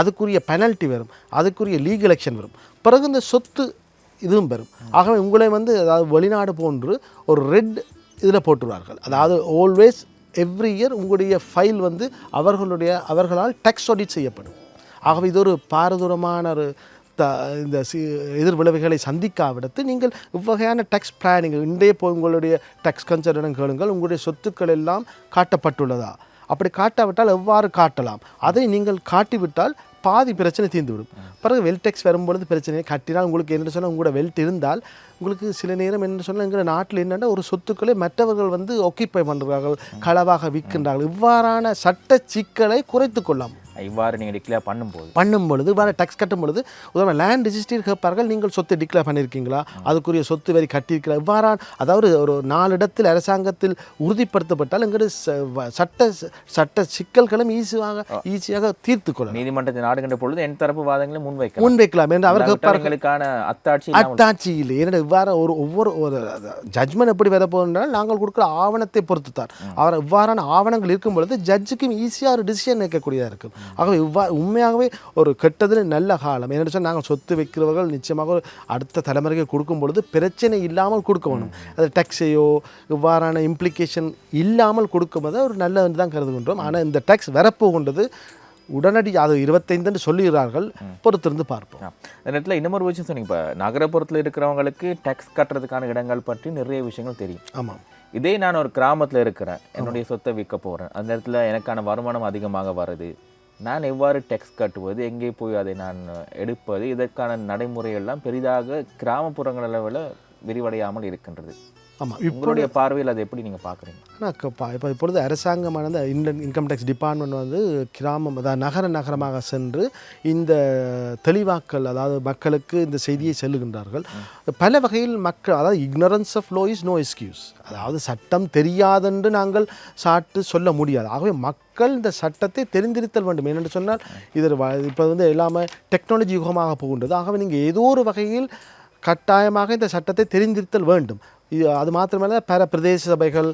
அதுக்குரிய பெனல்ட்டி வரும். அதுக்குரிய லீகல் ஆக்ஷன் வரும். பிறகு இந்த சொத்து இதுவும் பெறும். ஆகவே உங்களை வந்து அதாவது வெளிநாடு போன்று ஒரு ரெட் இதில் போட்டுருவார்கள். அதாவது ஆல்வேஸ் எவ்ரி இயர் உங்களுடைய ஃபைல் வந்து அவர்களுடைய அவர்களால் டேக்ஸ் ஆடிட் செய்யப்படும். ஆகவே இது ஒரு பாரதூரமான ஒரு த இந்த சி எதிர் விளைவுகளை சந்திக்காவிடத்து நீங்கள் இவ்வகையான டேக்ஸ் பிளானிங் இன்றைய போய் உங்களுடைய டேக்ஸ் கன்சல்டன் கேளுங்கள். உங்களுடைய சொத்துக்கள் எல்லாம் காட்டப்பட்டுள்ளதா? அப்படி காட்டாவிட்டால் எவ்வாறு காட்டலாம்? அதை நீங்கள் காட்டிவிட்டால் பாதி பிரச்சனை தீர்ந்துவிடும். பிறகு வெல்டெக்ஸ் வரும்பொழுது பிரச்சனையை கட்டினால் உங்களுக்கு என்ன சொன்னால் உங்களோட வெல்ட் இருந்தால் உங்களுக்கு சில நேரம் என்ன சொன்னால் எங்கள் நாட்டில் என்னென்னா ஒரு சொத்துக்களை மற்றவர்கள் வந்து ஒக்கிப்பை பண்ணுறார்கள் களவாக விற்கின்றார்கள். இவ்வாறான சட்ட சிக்கலை குறைத்து கொள்ளலாம் இவ்வாறு நீங்கள் டிக்ளேர் பண்ணும்போது. பண்ணும் பொழுது வேறு டேக்ஸ் கட்டும் பொழுது உதாரணம் லேண்ட் ரிஜிஸ்ட்ரி கேட்பார்கள் நீங்கள் சொத்து டிக்ளேர் பண்ணியிருக்கீங்களா? அதுக்குரிய சொத்து வரி கட்டியிருக்கிறா இவ்வாறான அதாவது ஒரு நாலு இடத்தில் அரசாங்கத்தில் உறுதிப்படுத்தப்பட்டால் வ- சட்ட சட்ட சிக்கல்களும் ஈஸியாக ஈஸியாக தீர்த்து கொள்ளலாம். நீதிமன்றத்தை நாடுகின்ற பொழுது என் தரப்பு வாதங்களை முன்வைக்கலாம். முன்வைக்கலாம் என்று அவர் இல்லாவிட்டால் கேட்பார்கள் எங்களுக்கான அத்தாட்சி இல்லாமல் அத்தாட்சி இல்லை இவ்வாறு ஒரு ஒவ்வொரு ஒரு ஜட்ஜ்மெண்ட் எப்படி வர போகுதுன்றால் நாங்கள் கொடுக்குற ஆவணத்தை பொறுத்து தான் அவர் இவ்வாறான ஆவணங்கள் இருக்கும் பொழுது ஜட்ஜுக்கும் ஈஸியாக ஒரு டிசிஷன் நிற்கக்கூடியதாக இருக்கும். ஆகவே இவ்வா உண்மையாகவே ஒரு கெட்டதில் நல்ல காலம். என்ன சொன்னால் நாங்கள் சொத்து வைக்கிறவர்கள் நிச்சயமாக ஒரு அடுத்த தலைமுறைக்கு கொடுக்கும் பொழுது பிரச்சனை இல்லாமல் கொடுக்க வேணும் அது டேக்ஸையோ இவ்வாறான இம்ப்ளிகேஷன் இல்லாமல் கொடுக்கும்போது ஒரு நல்லது தான் கருதுகின்றோம். ஆனால் இந்த டேக்ஸ் வரப்போகின்றது உடனடி அது இருபத்தைந்துன்னு சொல்லுகிறார்கள். பொறுத்திருந்து பார்ப்போம். ஆ. இந்த நேரத்தில் இன்னமொரு விஷயம் சொன்னீங்க இப்போ நகரப்புறத்தில் இருக்கிறவங்களுக்கு டேக்ஸ் கட்டுறதுக்கான இடங்கள் பற்றி நிறைய விஷயங்கள் தெரியும். ஆமாம் இதே நான் ஒரு கிராமத்தில் இருக்கிறேன். என்னுடைய சொத்தை விற்க போகிறேன் அந்த இடத்துல எனக்கான வருமானம் அதிகமாக வருது. நான் எவ்வாறு டெக்ஸ்ட் கட்டுவது எங்கே போய் அதை நான் எடுப்பது இதற்கான நடைமுறையெல்லாம் பெரிதாக கிராமப்புறங்கள் அளவில் விரிவடையாமல் இருக்கின்றது. ஆமாம் இப்போ உங்களுடைய பார்வையில் அதை எப்படி நீங்கள் பார்க்குறீங்க? ஆனால் இப்போ இப்பொழுது அரசாங்கமானது இந்தியன் இன்கம் டேக்ஸ் டிபார்ட்மெண்ட் வந்து கிராமம் அதாவது நகர நகரமாக சென்று இந்த தெளிவாக்கல் அதாவது மக்களுக்கு இந்த செய்தியை செல்லுகின்றார்கள். பல வகையில் மக்கள் அதாவது ignorance of law is no excuse அதாவது சட்டம் தெரியாதென்று நாங்கள் சாட்டு சொல்ல முடியாது. ஆகவே மக்கள் இந்த சட்டத்தை தெரிந்திருத்தல் வேண்டும். ஏனென்று சொன்னால் இது இப்போ வந்து எல்லாமே டெக்னாலஜி யுகமாக போகின்றது. ஆகவே நீங்கள் ஏதோ ஒரு வகையில் கட்டாயமாக இந்த சட்டத்தை தெரிந்திருத்தல் வேண்டும். அது மாத்திரமல்ல பல பிரதேச சபைகள்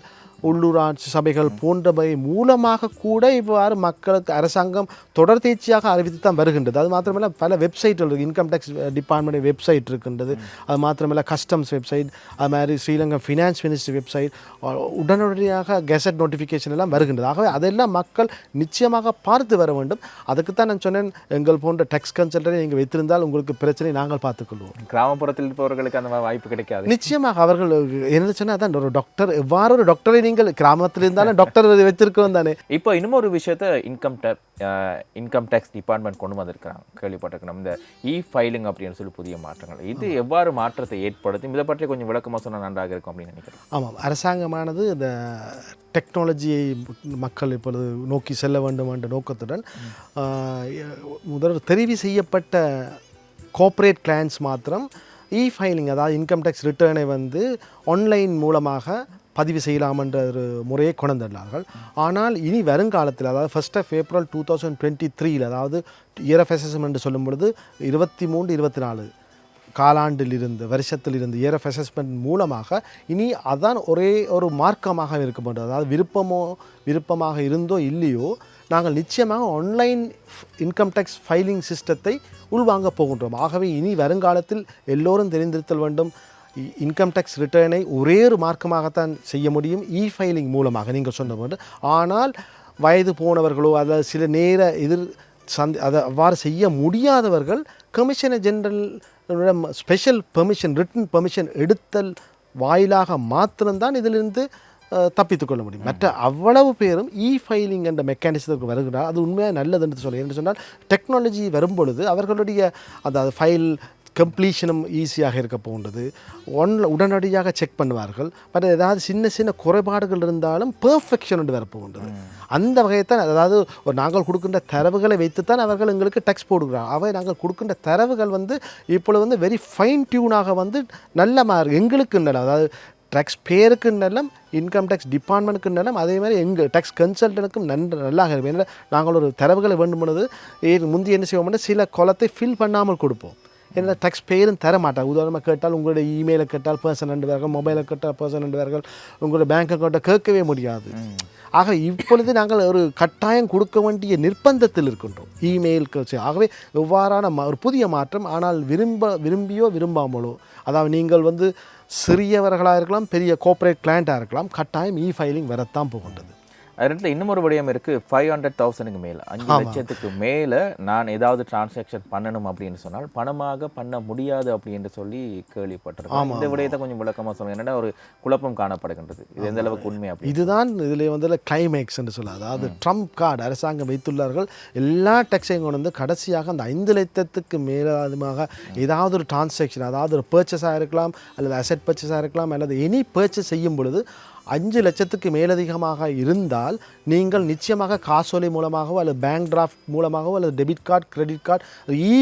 உள்ளூராட்சி சபைகள் போன்றவை மூலமாக கூட இவ்வாறு மக்களுக்கு அரசாங்கம் தொடர்ந்தேர்ச்சியாக அறிவித்து தான் வருகின்றது. அது மாத்திரமல்ல பல வெப்சைட்கள் இருக்குது இன்கம் டேக்ஸ் டிபார்ட்மெண்ட் வெப்சைட் இருக்கின்றது. அது மாத்திரமல்ல கஸ்டம்ஸ் வெப்சைட் அது மாதிரி ஸ்ரீலங்கா ஃபினான்ஸ் மினிஸ்ட்ரி வெப்சைட் உடனடியாக கெசட் நோட்டிஃபிகேஷன் எல்லாம் வருகின்றது. ஆகவே அதெல்லாம் மக்கள் நிச்சயமாக பார்த்து வர வேண்டும். அதுக்கு தான் நான் சொன்னேன் எங்கள் போன்ற டேக்ஸ் கன்சல்டரை நீங்கள் வைத்திருந்தால் உங்களுக்கு பிரச்சனை நாங்கள் பார்த்துக்கொள்வோம். கிராமப்புறத்தில் இருப்பவர்களுக்கு அந்த வாய்ப்பு கிடைக்காது. நிச்சயமாக அவர்கள் என்ன சொன்னால் தான் ஒரு டாக்டர் எவ்வாறு ஒரு டாக்டரை நீங்கள் கிராமத்தில் இருந்தாலும் டாக்டர் வச்சிருக்கிறோம் தானே. இப்போ இன்னும் ஒரு விஷயத்த income tax income tax department கொண்டு வந்திருக்கிறாங்க கேள்விப்பட்டிருக்கணும் இந்த இ ஃபைலிங் அப்படின்னு சொல்லி புதிய மாற்றங்கள். இது எவ்வாறு மாற்றத்தை ஏற்படுத்தும்? இதை பற்றி கொஞ்சம் விளக்கமாக சொன்னால் நன்றாக இருக்கும் அப்படின்னு நினைக்கிறேன். ஆமாம் அரசாங்கமானது இந்த டெக்னாலஜியை மக்கள் இப்பொழுது நோக்கி செல்ல வேண்டும் என்ற நோக்கத்துடன் ஆஹ், முதல் தெரிவு செய்யப்பட்ட கோஆப்ரேட் கிளைண்ட்ஸ் மாத்திரம் இ ஃபைலிங் அதாவது இன்கம் டேக்ஸ் ரிட்டர்னை வந்து ஆன்லைன் மூலமாக பதிவு செய்யலாம் என்ற ஒரு முறையை கொண்டுள்ளார்கள் ஆனால் இனி வருங்காலத்தில் அதாவது first of April two thousand twenty த்ரீயில் அதாவது இயர் ஆஃப் அசஸ்மெண்ட் என்று சொல்லும் பொழுது இருபத்தி மூன்று இருபத்தி நாலு காலாண்டில் இருந்து வருஷத்தில் இருந்து இயர் ஆஃப் அசஸ்மெண்ட் மூலமாக இனி அதான் ஒரே ஒரு மார்க்கமாக இருக்க மாட்டோம் அதாவது விருப்பமோ விருப்பமாக இருந்தோ இல்லையோ நாங்கள் நிச்சயமாக ஆன்லைன் இன்கம் டேக்ஸ் ஃபைலிங் சிஸ்டத்தை உள்வாங்க போகின்றோம். ஆகவே இனி வருங்காலத்தில் எல்லோரும் தெரிந்திருத்தல் வேண்டும். இன்கம் டேக்ஸ் ரிட்டர்னை ஒரே ஒரு மார்க்கமாகத்தான் செய்ய முடியும். இ ஃபைலிங் மூலமாக நீங்கள் சொன்ன போது ஆனால் வயது போனவர்களோ அதாவது சில நேர எதிர் சந்தி அதை அவ்வாறு செய்ய முடியாதவர்கள் commissioner general special permission written permission எடுத்தல் வாயிலாக மாத்திரம்தான் இதிலிருந்து அஹ், தப்பித்துக் கொள்ள முடியும். மற்ற அவ்வளவு பேரும் இ ஃபைலிங் என்ற மெக்கானிசத்துக்கு வருகிறார் அது உண்மையாக நல்லதுன்னு சொல்லி. என்று சொன்னால் டெக்னாலஜி வரும் பொழுது அவர்களுடைய அந்த ஃபைல் கம்ப்ளீஷனும் ஈஸியாக இருக்க போகின்றது ஒன் உடனடியாக செக் பண்ணுவார்கள். பட் ஏதாவது சின்ன சின்ன குறைபாடுகள் இருந்தாலும் பெர்ஃபெக்ஷன் என்று வரப்போகின்றது. அந்த வகையைத்தான் அதாவது ஒரு நாங்கள் கொடுக்கின்ற தரவுகளை வைத்துத்தான் அவர்கள் எங்களுக்கு டெக்ஸ்ட் போடுகிறாங்க அவை நாங்கள் கொடுக்கின்ற தரவுகள் வந்து இப்பொழுது வந்து வெரி ஃபைன் டியூனாக வந்து நல்ல மார்க் எங்களுக்கு நல்ல அதாவது டேக்ஸ் பேருக்கு நல்லம் இன்கம் டேக்ஸ் டிபார்ட்மெண்ட்டுக்கு நல்லம் அதே மாதிரி எங்கள் டேக்ஸ் கன்சல்டனுக்கும் நன்று நல்லா இருக்கும். ஏன்னா நாங்கள் ஒரு தரவுகளை வேண்டும் பொழுது முந்தி என்ன செய்வோம்னா சில குளத்தை ஃபில் பண்ணாமல் கொடுப்போம். ஏன்னா டேக்ஸ் பேரும் தர மாட்டாங்க உதாரணமாக கேட்டால் உங்களுடைய இமெயிலை கேட்டால் பர்சன் ரெண்டு பேர்கள் மொபைலை கேட்டால் பர்சன் ரெண்டு பேர்கள் உங்களுடைய பேங்க் அக்கௌண்ட்டை கேட்கவே முடியாது. ஆக இப்பொழுது நாங்கள் ஒரு கட்டாயம் கொடுக்க வேண்டிய நிர்பந்தத்தில் இருக்கின்றோம். இமெயில் ஆகவே எவ்வாறான ஒரு புதிய மாற்றம் ஆனால் விரும்ப விரும்பியோ விரும்பாமலோ அதாவது நீங்கள் வந்து சிறியவர்களாக இருக்கலாம் பெரிய கோஆப்ரேட் கிளைண்ட்டாக இருக்கலாம் கட்டாயம் இ ஃபைலிங் வரத்தான் போகின்றது. அது ரெண்டுல இன்னும் ஒரு விடயம் இருக்கு. ஃபைவ் ஹண்ட்ரட் தௌசண்ட்க்கு மேல. அஞ்சு லட்சத்துக்கு மேல நான் ஏதாவது டிரான்சாக்ஷன் பண்ணணும் அப்படின்னு சொன்னால் பணமாக பண்ண முடியாது அப்படின்னு சொல்லி கேள்விப்பட்டிருக்கேன். இந்த விடயத்தை கொஞ்சம் விளக்கமா சொல்லுங்க. என்னடா ஒரு குழப்பம் காணப்படுகின்றது. இது எந்த அளவுக்கு உண்மை அப்படி இதுதான் இதில் வந்து கிளைமேக்ஸ் என்று சொல்ல அதாவது ட்ரம்ப் கார்டு அரசாங்கம் வைத்துள்ளார்கள். எல்லா டேக்ஸையும் கொண்டு வந்து கடைசியாக அந்த ஐந்து லட்சத்துக்கு மேலதிகமாக ஏதாவது ஒரு டிரான்சாக்ஷன் அதாவது ஒரு பர்ச்சேஸாக இருக்கலாம் அல்லது அசெட் பர்ச்சேஸாக இருக்கலாம் அல்லது எனி பர்ச்சேஸ் செய்யும் பொழுது அஞ்சு லட்சத்துக்கு மேலதிகமாக இருந்தால் நீங்கள் நிச்சயமாக காசோலை மூலமாகவோ அல்லது பேங்க் டிராஃப்ட் மூலமாகவோ அல்லது debit card credit card e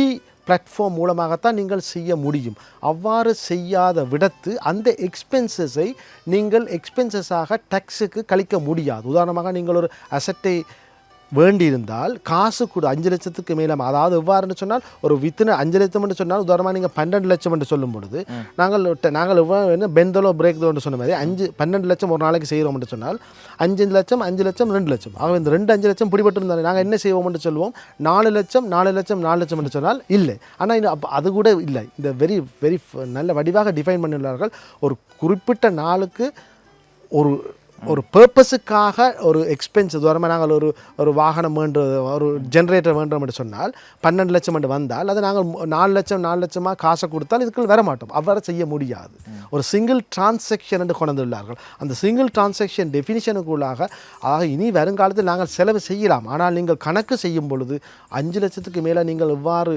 platform மூலமாகத்தான் நீங்கள் செய்ய முடியும். அவ்வாறு செய்யாத விடத்து அந்த எக்ஸ்பென்சஸை நீங்கள் எக்ஸ்பென்சஸாக டேக்ஸுக்கு கழிக்க முடியாது. உதாரணமாக நீங்கள் ஒரு அசட்டை வேண்டியிருந்தால் காசு கூட அஞ்சு லட்சத்துக்கு மேலே அதாவது எவ்வாறுன்னு சொன்னால் ஒரு வித்தின அஞ்சு லட்சம் என்று சொன்னால் உதாரணமாக நீங்கள் பன்னெண்டு லட்சம் என்று சொல்லும் பொழுது நாங்கள் நாங்கள் எவ்வாறு பெந்தலோ பிரேக் தோன்னு சொன்ன மாதிரி அஞ்சு பன்னெண்டு லட்சம் ஒரு நாளைக்கு செய்கிறோம் என்று சொன்னால் அஞ்சு லட்சம் அஞ்சு லட்சம் ரெண்டு லட்சம். ஆக இந்த ரெண்டு அஞ்சு லட்சம் பிடிபட்டு இருந்தால் நாங்கள் என்ன செய்வோம் என்று சொல்லுவோம் நாலு லட்சம் நாலு லட்சம் நாலு லட்சம் என்று சொன்னால் இல்லை. ஆனால் இன்னும் அப்போ அது கூட இல்லை. இந்த வெரி வெரி நல்ல வடிவாக டிஃபைன் பண்ணியுள்ளார்கள். ஒரு குறிப்பிட்ட நாளுக்கு ஒரு ஒரு பர்பஸுக்காக ஒரு எக்ஸ்பென்ஸ் தூரமாக நாங்கள் ஒரு ஒரு வாகனம் வேண்டுறது ஒரு ஜென்ரேட்டர் வேண்டும் என்று சொன்னால் பன்னெண்டு லட்சம் என்று வந்தால் அதை நாங்கள் நாலு லட்சம் நாலு லட்சமாக காசை கொடுத்தால் இதுக்குள் வர மாட்டோம். அவ்வாறு செய்ய முடியாது. ஒரு சிங்கிள் டிரான்சாக்ஷன் என்று கொண்டு வந்துள்ளார்கள் அந்த சிங்கிள் டிரான்சாக்ஷன் டெஃபினிஷனுக்குள்ளாக ஆக இனி வருங்காலத்தில் நாங்கள் செலவு செய்யலாம். ஆனால் நீங்கள் கணக்கு செய்யும் பொழுது அஞ்சு லட்சத்துக்கு மேலே நீங்கள் இவ்வாறு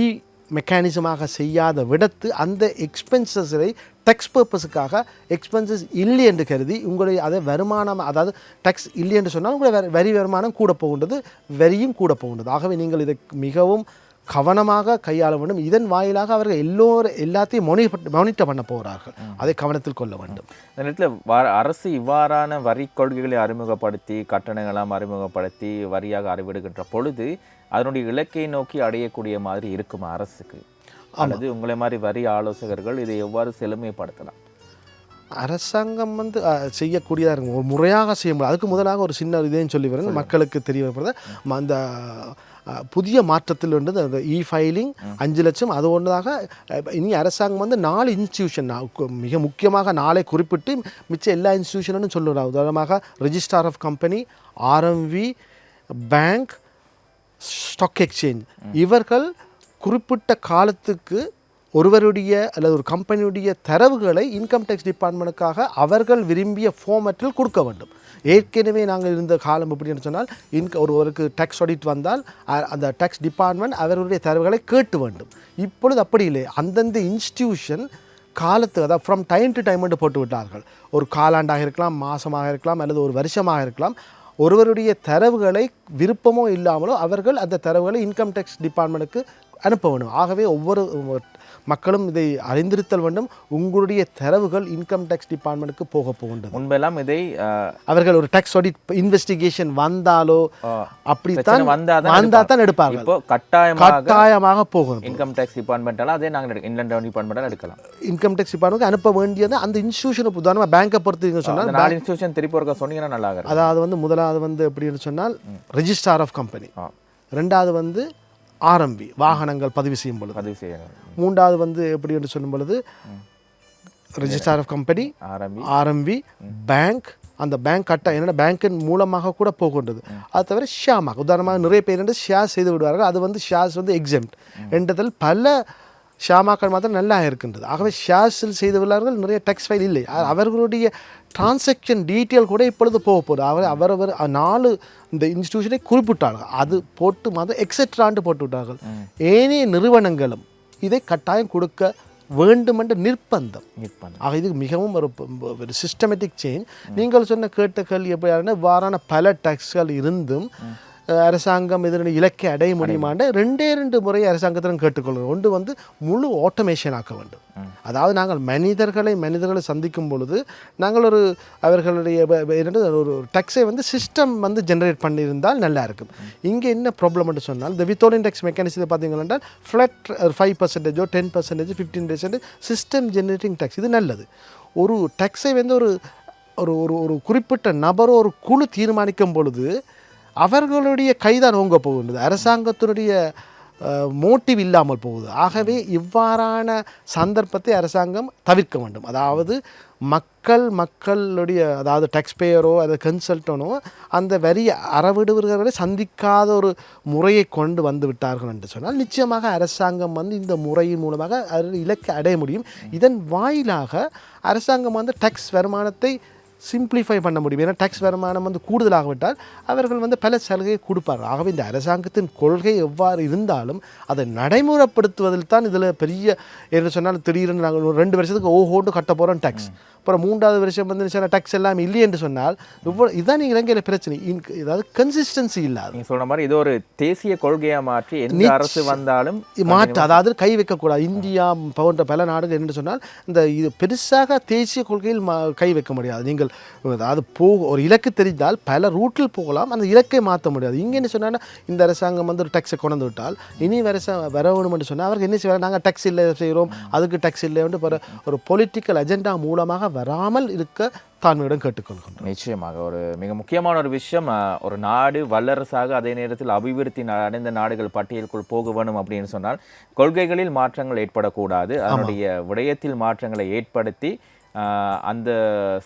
இ மெக்கானிசமாக செய்யாத விடத்து அந்த எக்ஸ்பென்சஸை டெக்ஸ் பர்பஸுக்காக எக்ஸ்பென்சஸ் இல்லை என்று கருதி உங்களுடைய அதை வருமானம் அதாவது டெக்ஸ் இல்லை என்று சொன்னால் உங்களுடைய வரி- வரி வருமானம் கூட போகின்றது வரியும் கூட போகின்றது. ஆகவே நீங்கள் இதை மிகவும் கவனமாக கையாள வேண்டும். இதன் வாயிலாக அவர்கள் எல்லோரும் எல்லாத்தையும் மொனிட்டர் மானிட்டர் பண்ண போகிறார்கள். அதை கவனத்தில் கொள்ள வேண்டும். இந்த நேரத்தில் வ அரசு இவ்வாறான வரி கொள்கைகளை அறிமுகப்படுத்தி கட்டணங்களாம் அறிமுகப்படுத்தி வரியாக அறிவிடுகின்ற பொழுது அதனுடைய இலக்கை நோக்கி அடையக்கூடிய மாதிரி இருக்குமா அரசுக்கு? அல்லது உங்களை மாதிரி வரி ஆலோசகர்கள் இதை எவ்வாறு செழுமைப்படுத்தலாம்? அரசாங்கம் வந்து செய்யக்கூடியதாக இருக்கும். ஒரு முறையாக செய்ய முடியும் அதுக்கு முதலாக ஒரு சின்ன இதையும் சொல்லி வரேன் மக்களுக்கு தெரியப்படுறது அந்த அஹ், புதிய மாற்றத்தில் வந்து அந்த இ ஃபைலிங் அஞ்சு லட்சம். அது ஒன்றதாக அஹ், இனி அரசாங்கம் வந்து நாலு இன்ஸ்டியூஷன் மிக முக்கியமாக நாளை குறிப்பிட்டு மிச்ச எல்லா இன்ஸ்டியூஷனும் சொல்லுறாங்க உதாரணமாக registrar of company RMV bank stock exchange இவர்கள் குறிப்பிட்ட காலத்துக்கு ஒருவருடைய அல்லது ஒரு கம்பெனியுடைய தரவுகளை இன்கம் டேக்ஸ் டிபார்ட்மெண்ட்டுக்காக அவர்கள் விரும்பிய ஃபார்மேட்டில் கொடுக்க வேண்டும். ஏற்கனவே நாங்கள் இருந்த காலம் எப்படின்னு சொன்னால் இன்க ஒருவருக்கு டேக்ஸ் ஆடிட் வந்தால் அந்த டேக்ஸ் டிபார்ட்மெண்ட் அவர்களுடைய தரவுகளை கேட்டு வேண்டும். இப்பொழுது அப்படி இல்லை. அந்தந்த இன்ஸ்டிடியூஷன் காலத்து அதாவது ஃப்ரம் டைம் டு டைம் என்று போட்டு விட்டார்கள். ஒரு காலாண்டாக இருக்கலாம் மாதமாக இருக்கலாம் அல்லது ஒரு வருஷமாக இருக்கலாம் ஒருவருடைய தரவுகளை விருப்பமோ இல்லாமலோ அவர்கள் அந்த தரவுகளை இன்கம் டேக்ஸ் டிபார்ட்மெண்ட்டுக்கு அனுப்ப வேண்டும் ஆகவே ஒவ்வொரு மக்களும் இதை அறிந்திருத்தல் வேண்டும். உங்களுடைய தரவுகள் இன்கம் டேக்ஸ் டிபார்ட்மெண்ட்டுக்கு போக போகின்றது. முன்பெல்லாம் இதை அவர்கள் ஒரு டேக்ஸ் ஆடிட் இன்வெஸ்டிகேஷன் வந்தாலோ அப்படித்தான் வந்தாதான் வந்தா தான் எடுப்பாங்க. இப்போ கட்டாயமாக கட்டாயமாக போகணும் இன்கம் டேக்ஸ் டிபார்ட்மெண்ட்டால அதே நாங்கள் ரெவன்யூ டிபார்ட்மெண்ட்டால் எடுக்கலாம். இன்கம் டேக்ஸ் டிபார்ட்மெண்ட்டுக்கு அனுப்ப வேண்டியது அந்த இன்ஸ்டியூஷனை உதாரணமாக பேங்கை பொறுத்து சொன்னால் நாலு இன்ஸ்டியூஷன் திருப்பி ஒருக்கா சொன்னீங்கன்னா நல்லா இருக்கும். அதாவது வந்து முதலாவது வந்து எப்படின்னு சொன்னால் ரெஜிஸ்டார் ஆஃப் கம்பெனி. ரெண்டாவது வந்து ஆர்எம்பி வாகனங்கள் பதிவு செய்யும் பொழுது. பதிவு செய்யணும். மூன்றாவது வந்து எப்படி என்று சொல்லும் பொழுது ரெஜிஸ்டார் ஆஃப் கம்பெனி ஆரம்பி. பேங்க் அந்த பேங்க் கட்ட என்னென்ன பேங்கின் மூலமாக கூட போகின்றது. அது தவிர ஷியாமாக உதாரணமாக நிறைய பேர் வந்து ஷேர் செய்து விடுவார்கள். அது வந்து ஷேர்ஸ் வந்து எக்ஸாம்ட் என்றதில் பல ஷாமாக்கள் மாத்திரம் நல்லா இருக்கின்றது. ஆகவே ஷேர்ஸில் செய்துள்ளார்கள் நிறைய டெக்ஸ் ஃபைல் இல்லை. அவர்களுடைய டிரான்சாக்ஷன் டீட்டெயில் கூட இப்பொழுது போக போகுது. அவர் அவரவர் நாலு இந்த இன்ஸ்டிடியூஷனை குறிப்பிட்டார்கள். அது போட்டு மாதம் எக்ஸெட்ரான்ட்டு போட்டு விட்டார்கள். ஏனைய நிறுவனங்களும் இதை கட்டாயம் கொடுக்க வேண்டுமென்ற நிர்பந்தம் நிற்பன் ஆக இது மிகவும் ஒரு ஒரு சிஸ்டமேட்டிக் சேஞ்ச் நீங்கள் சொன்ன கேட்ட கேள்வி எப்படியான இவ்வாறான பல டேக்ஸ்கள் இருந்தும் அரசாங்கம் இதனுடைய இலக்கை அடைய முடியுமாண்ட ரெண்டே ரெண்டு முறை அரசாங்கத்திடம் கேட்டுக்கொள்கிறோம். ஒன்று வந்து முழு ஆட்டோமேஷன் ஆக்க வேண்டும். அதாவது நாங்கள் மனிதர்களை மனிதர்களை சந்திக்கும் பொழுது நாங்கள் ஒரு அவர்களுடைய ஒரு டேக்ஸை வந்து சிஸ்டம் வந்து ஜெனரேட் பண்ணியிருந்தால் நல்லா இருக்கும். இங்கே என்ன ப்ராப்ளம்னு சொன்னால் இந்த வித்தோலின் டேக்ஸ் மெக்கானிசத்தை பார்த்தீங்கன்னா flat five பர்சன்டேஜோ ten percentage fifteen percentage system generating tax இது நல்லது. ஒரு டேக்ஸை வந்து ஒரு ஒரு ஒரு ஒரு குறிப்பிட்ட நபரோ ஒரு குழு தீர்மானிக்கும் பொழுது அவர்களுடைய கைதான் ஓங்க போகின்றது. அரசாங்கத்தினுடைய மோட்டிவ் இல்லாமல் போகுது. ஆகவே இவ்வாறான சந்தர்ப்பத்தை அரசாங்கம் தவிர்க்க வேண்டும். அதாவது மக்கள் மக்களுடைய அதாவது டேக்ஸ்பேயரோ அதாவது கன்சல்டனோ அந்த வரி அறவிடுவர்களை சந்திக்காத ஒரு முறையை கொண்டு வந்து விட்டார்கள் என்று சொன்னால் நிச்சயமாக அரசாங்கம் வந்து இந்த முறையின் மூலமாக அது இலக்கை அடைய முடியும். இதன் வாயிலாக அரசாங்கம் வந்து டேக்ஸ் வருமானத்தை சிம்பிளிஃபை பண்ண முடியும். ஏன்னா டேக்ஸ் வருமானம் வந்து கூடுதலாகவிட்டால் அவர்கள் வந்து பல சலுகையை கொடுப்பார்கள். ஆகவே இந்த அரசாங்கத்தின் கொள்கை எவ்வாறு இருந்தாலும் அதை நடைமுறைப்படுத்துவதில் தான் இதில் பெரிய என்ன சொன்னால் திடீர்னு நாங்கள் ரெண்டு வருஷத்துக்கு ஓஹோண்டு கட்ட போகிறோம் டேக்ஸ் அப்புறம் மூன்றாவது வருஷம் வந்து டேக்ஸ் எல்லாம் இல்லை என்று சொன்னால் இவ்வளோ இதான் இலங்கையில் பிரச்சனை. இன்- அதாவது கன்சிஸ்டன்சி இல்லாது. நீங்க சொல்ற மாதிரி இது ஒரு தேசிய கொள்கையா மாற்றி எந்த அரசு வந்தாலும் மாற்று அதாவது கை வைக்கக்கூடாது. இந்தியா போன்ற பல நாடுகள் என்று சொன்னால் இந்த இது பெருசாக தேசிய கொள்கையில் கை வைக்க முடியாது. நீங்கள் நாங்கள் அதாவது போ ஒரு இலக்கு தெரிந்தால் பல ரூட்டில் போகலாம். அந்த இலக்கை மாற்ற முடியாது. இங்கே என்ன சொன்னால் இந்த அரசாங்கம் வந்து ஒரு டேக்ஸை கொண்டு விட்டால் இனி வருஷம் வர வேணும்னு சொன்னால் அவருக்கு என்ன செய்வாங்க நாங்கள் டேக்ஸ் இல்லை செய்கிறோம் அதுக்கு டேக்ஸ் இல்லைன்னு ஒரு ஒரு பொலிட்டிக்கல் அஜெண்டா மூலமாக வராமல் இருக்க தாழ்மையுடன் கேட்டுக்கொள்கின்றோம். நிச்சயமாக. ஒரு மிக முக்கியமான ஒரு விஷயம் ஒரு நாடு வல்லரசாக அதே நேரத்தில் அபிவிருத்தி அடைந்த நாடுகள் பட்டியலுக்குள் போக வேணும் அப்படின்னு சொன்னால் கொள்கைகளில் மாற்றங்கள் ஏற்படக்கூடாது. அதனுடைய விடயத்தில் மாற்றங்களை ஏற்படுத்தி அந்த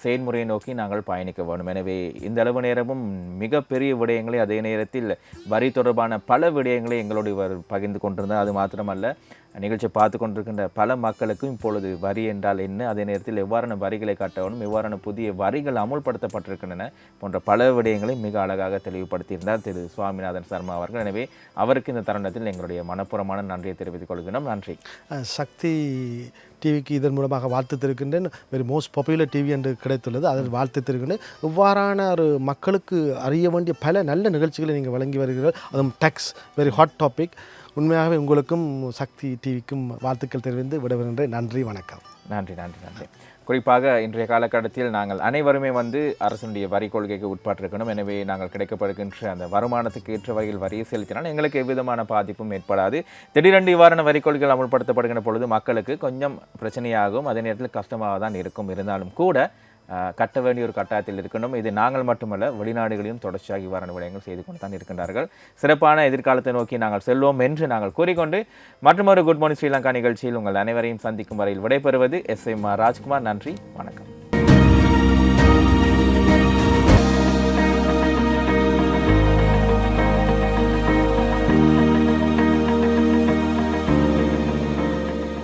செயல்முறையை நோக்கி நாங்கள் பயணிக்க வேண்டும். எனவே இந்த அளவு நேரமும் மிகப்பெரிய விடயங்களை அதே நேரத்தில் வரி தொடர்பான பல விடயங்களை எங்களோடு இவர் பகிர்ந்து கொண்டிருந்தார். அது மாத்திரமல்ல நிகழ்ச்சியை பார்த்து கொண்டிருக்கின்ற பல மக்களுக்கும் இப்பொழுது வரி என்றால் என்ன? அதே நேரத்தில் எவ்வாறான வரிகளை காட்டவனும் எவ்வாறான புதிய வரிகள் அமுல்படுத்தப்பட்டிருக்கின்றன போன்ற பல விடயங்களை மிக அழகாக தெளிவுபடுத்தியிருந்தார் திரு சுவாமிநாதன் சர்மா அவர்கள். எனவே அவருக்கு இந்த தருணத்தில் எங்களுடைய மனப்புறமான நன்றியை தெரிவித்துக் கொள்கிறோம் நன்றி. சக்தி டிவிக்கு இதன் மூலமாக வாழ்த்துத்திருக்கின்றேன். வெரி மோஸ்ட் பாப்புலர் டிவி என்று கிடைத்துள்ளது. அதில் வாழ்த்துத்திருக்கின்றேன். இவ்வாறான ஒரு மக்களுக்கு அறிய வேண்டிய பல நல்ல நிகழ்ச்சிகளை நீங்கள் வழங்கி வருகிறீர்கள். அதுவும் டெக்ஸ் வெரி ஹாட் டாபிக். உண்மையாகவே உங்களுக்கும் சக்தி டிவிக்கும் வாழ்த்துக்கள் தெரிவித்து விடவிருக்கின்ற நன்றி வணக்கம். நன்றி நன்றி நன்றி. குறிப்பாக இன்றைய காலகட்டத்தில் நாங்கள் அனைவருமே வந்து அரசனுடைய வரி கொள்கைக்கு உட்பட்டிருக்கணும். எனவே நாங்கள் கிடைக்கப்படுகின்ற அந்த வருமானத்துக்கு ஏற்ற வகையில் வரியை செலுத்தினால் எங்களுக்கு எவ்விதமான பாதிப்பும் ஏற்படாது. திடீரென்று இவ்வாறான வரி கொள்கைகள் அமல்படுத்தப்படுகின்ற பொழுது மக்களுக்கு கொஞ்சம் பிரச்சனையாகும். அதே நேரத்தில் கஷ்டமாக தான் இருக்கும். இருந்தாலும் கூட கட்ட வேண்டிய ஒரு கட்டாயத்தில் இருக்கணும். இது நாங்கள் மட்டுமல்ல வெளிநாடுகளையும் தொடர்ச்சியாக இவ்வாறான விடயங்கள் செய்து கொண்டு தான் இருக்கின்றார்கள். சிறப்பான எதிர்காலத்தை நோக்கி நாங்கள் செல்வோம் என்று நாங்கள் கூறிக்கொண்டு மற்றொரு குட் மார்னிங் ஸ்ரீலங்கா நிகழ்ச்சியில் உங்கள் அனைவரையும் சந்திக்கும் வரையில் விடைபெறுவது எஸ் எம் ராஜ்குமார். நன்றி வணக்கம்.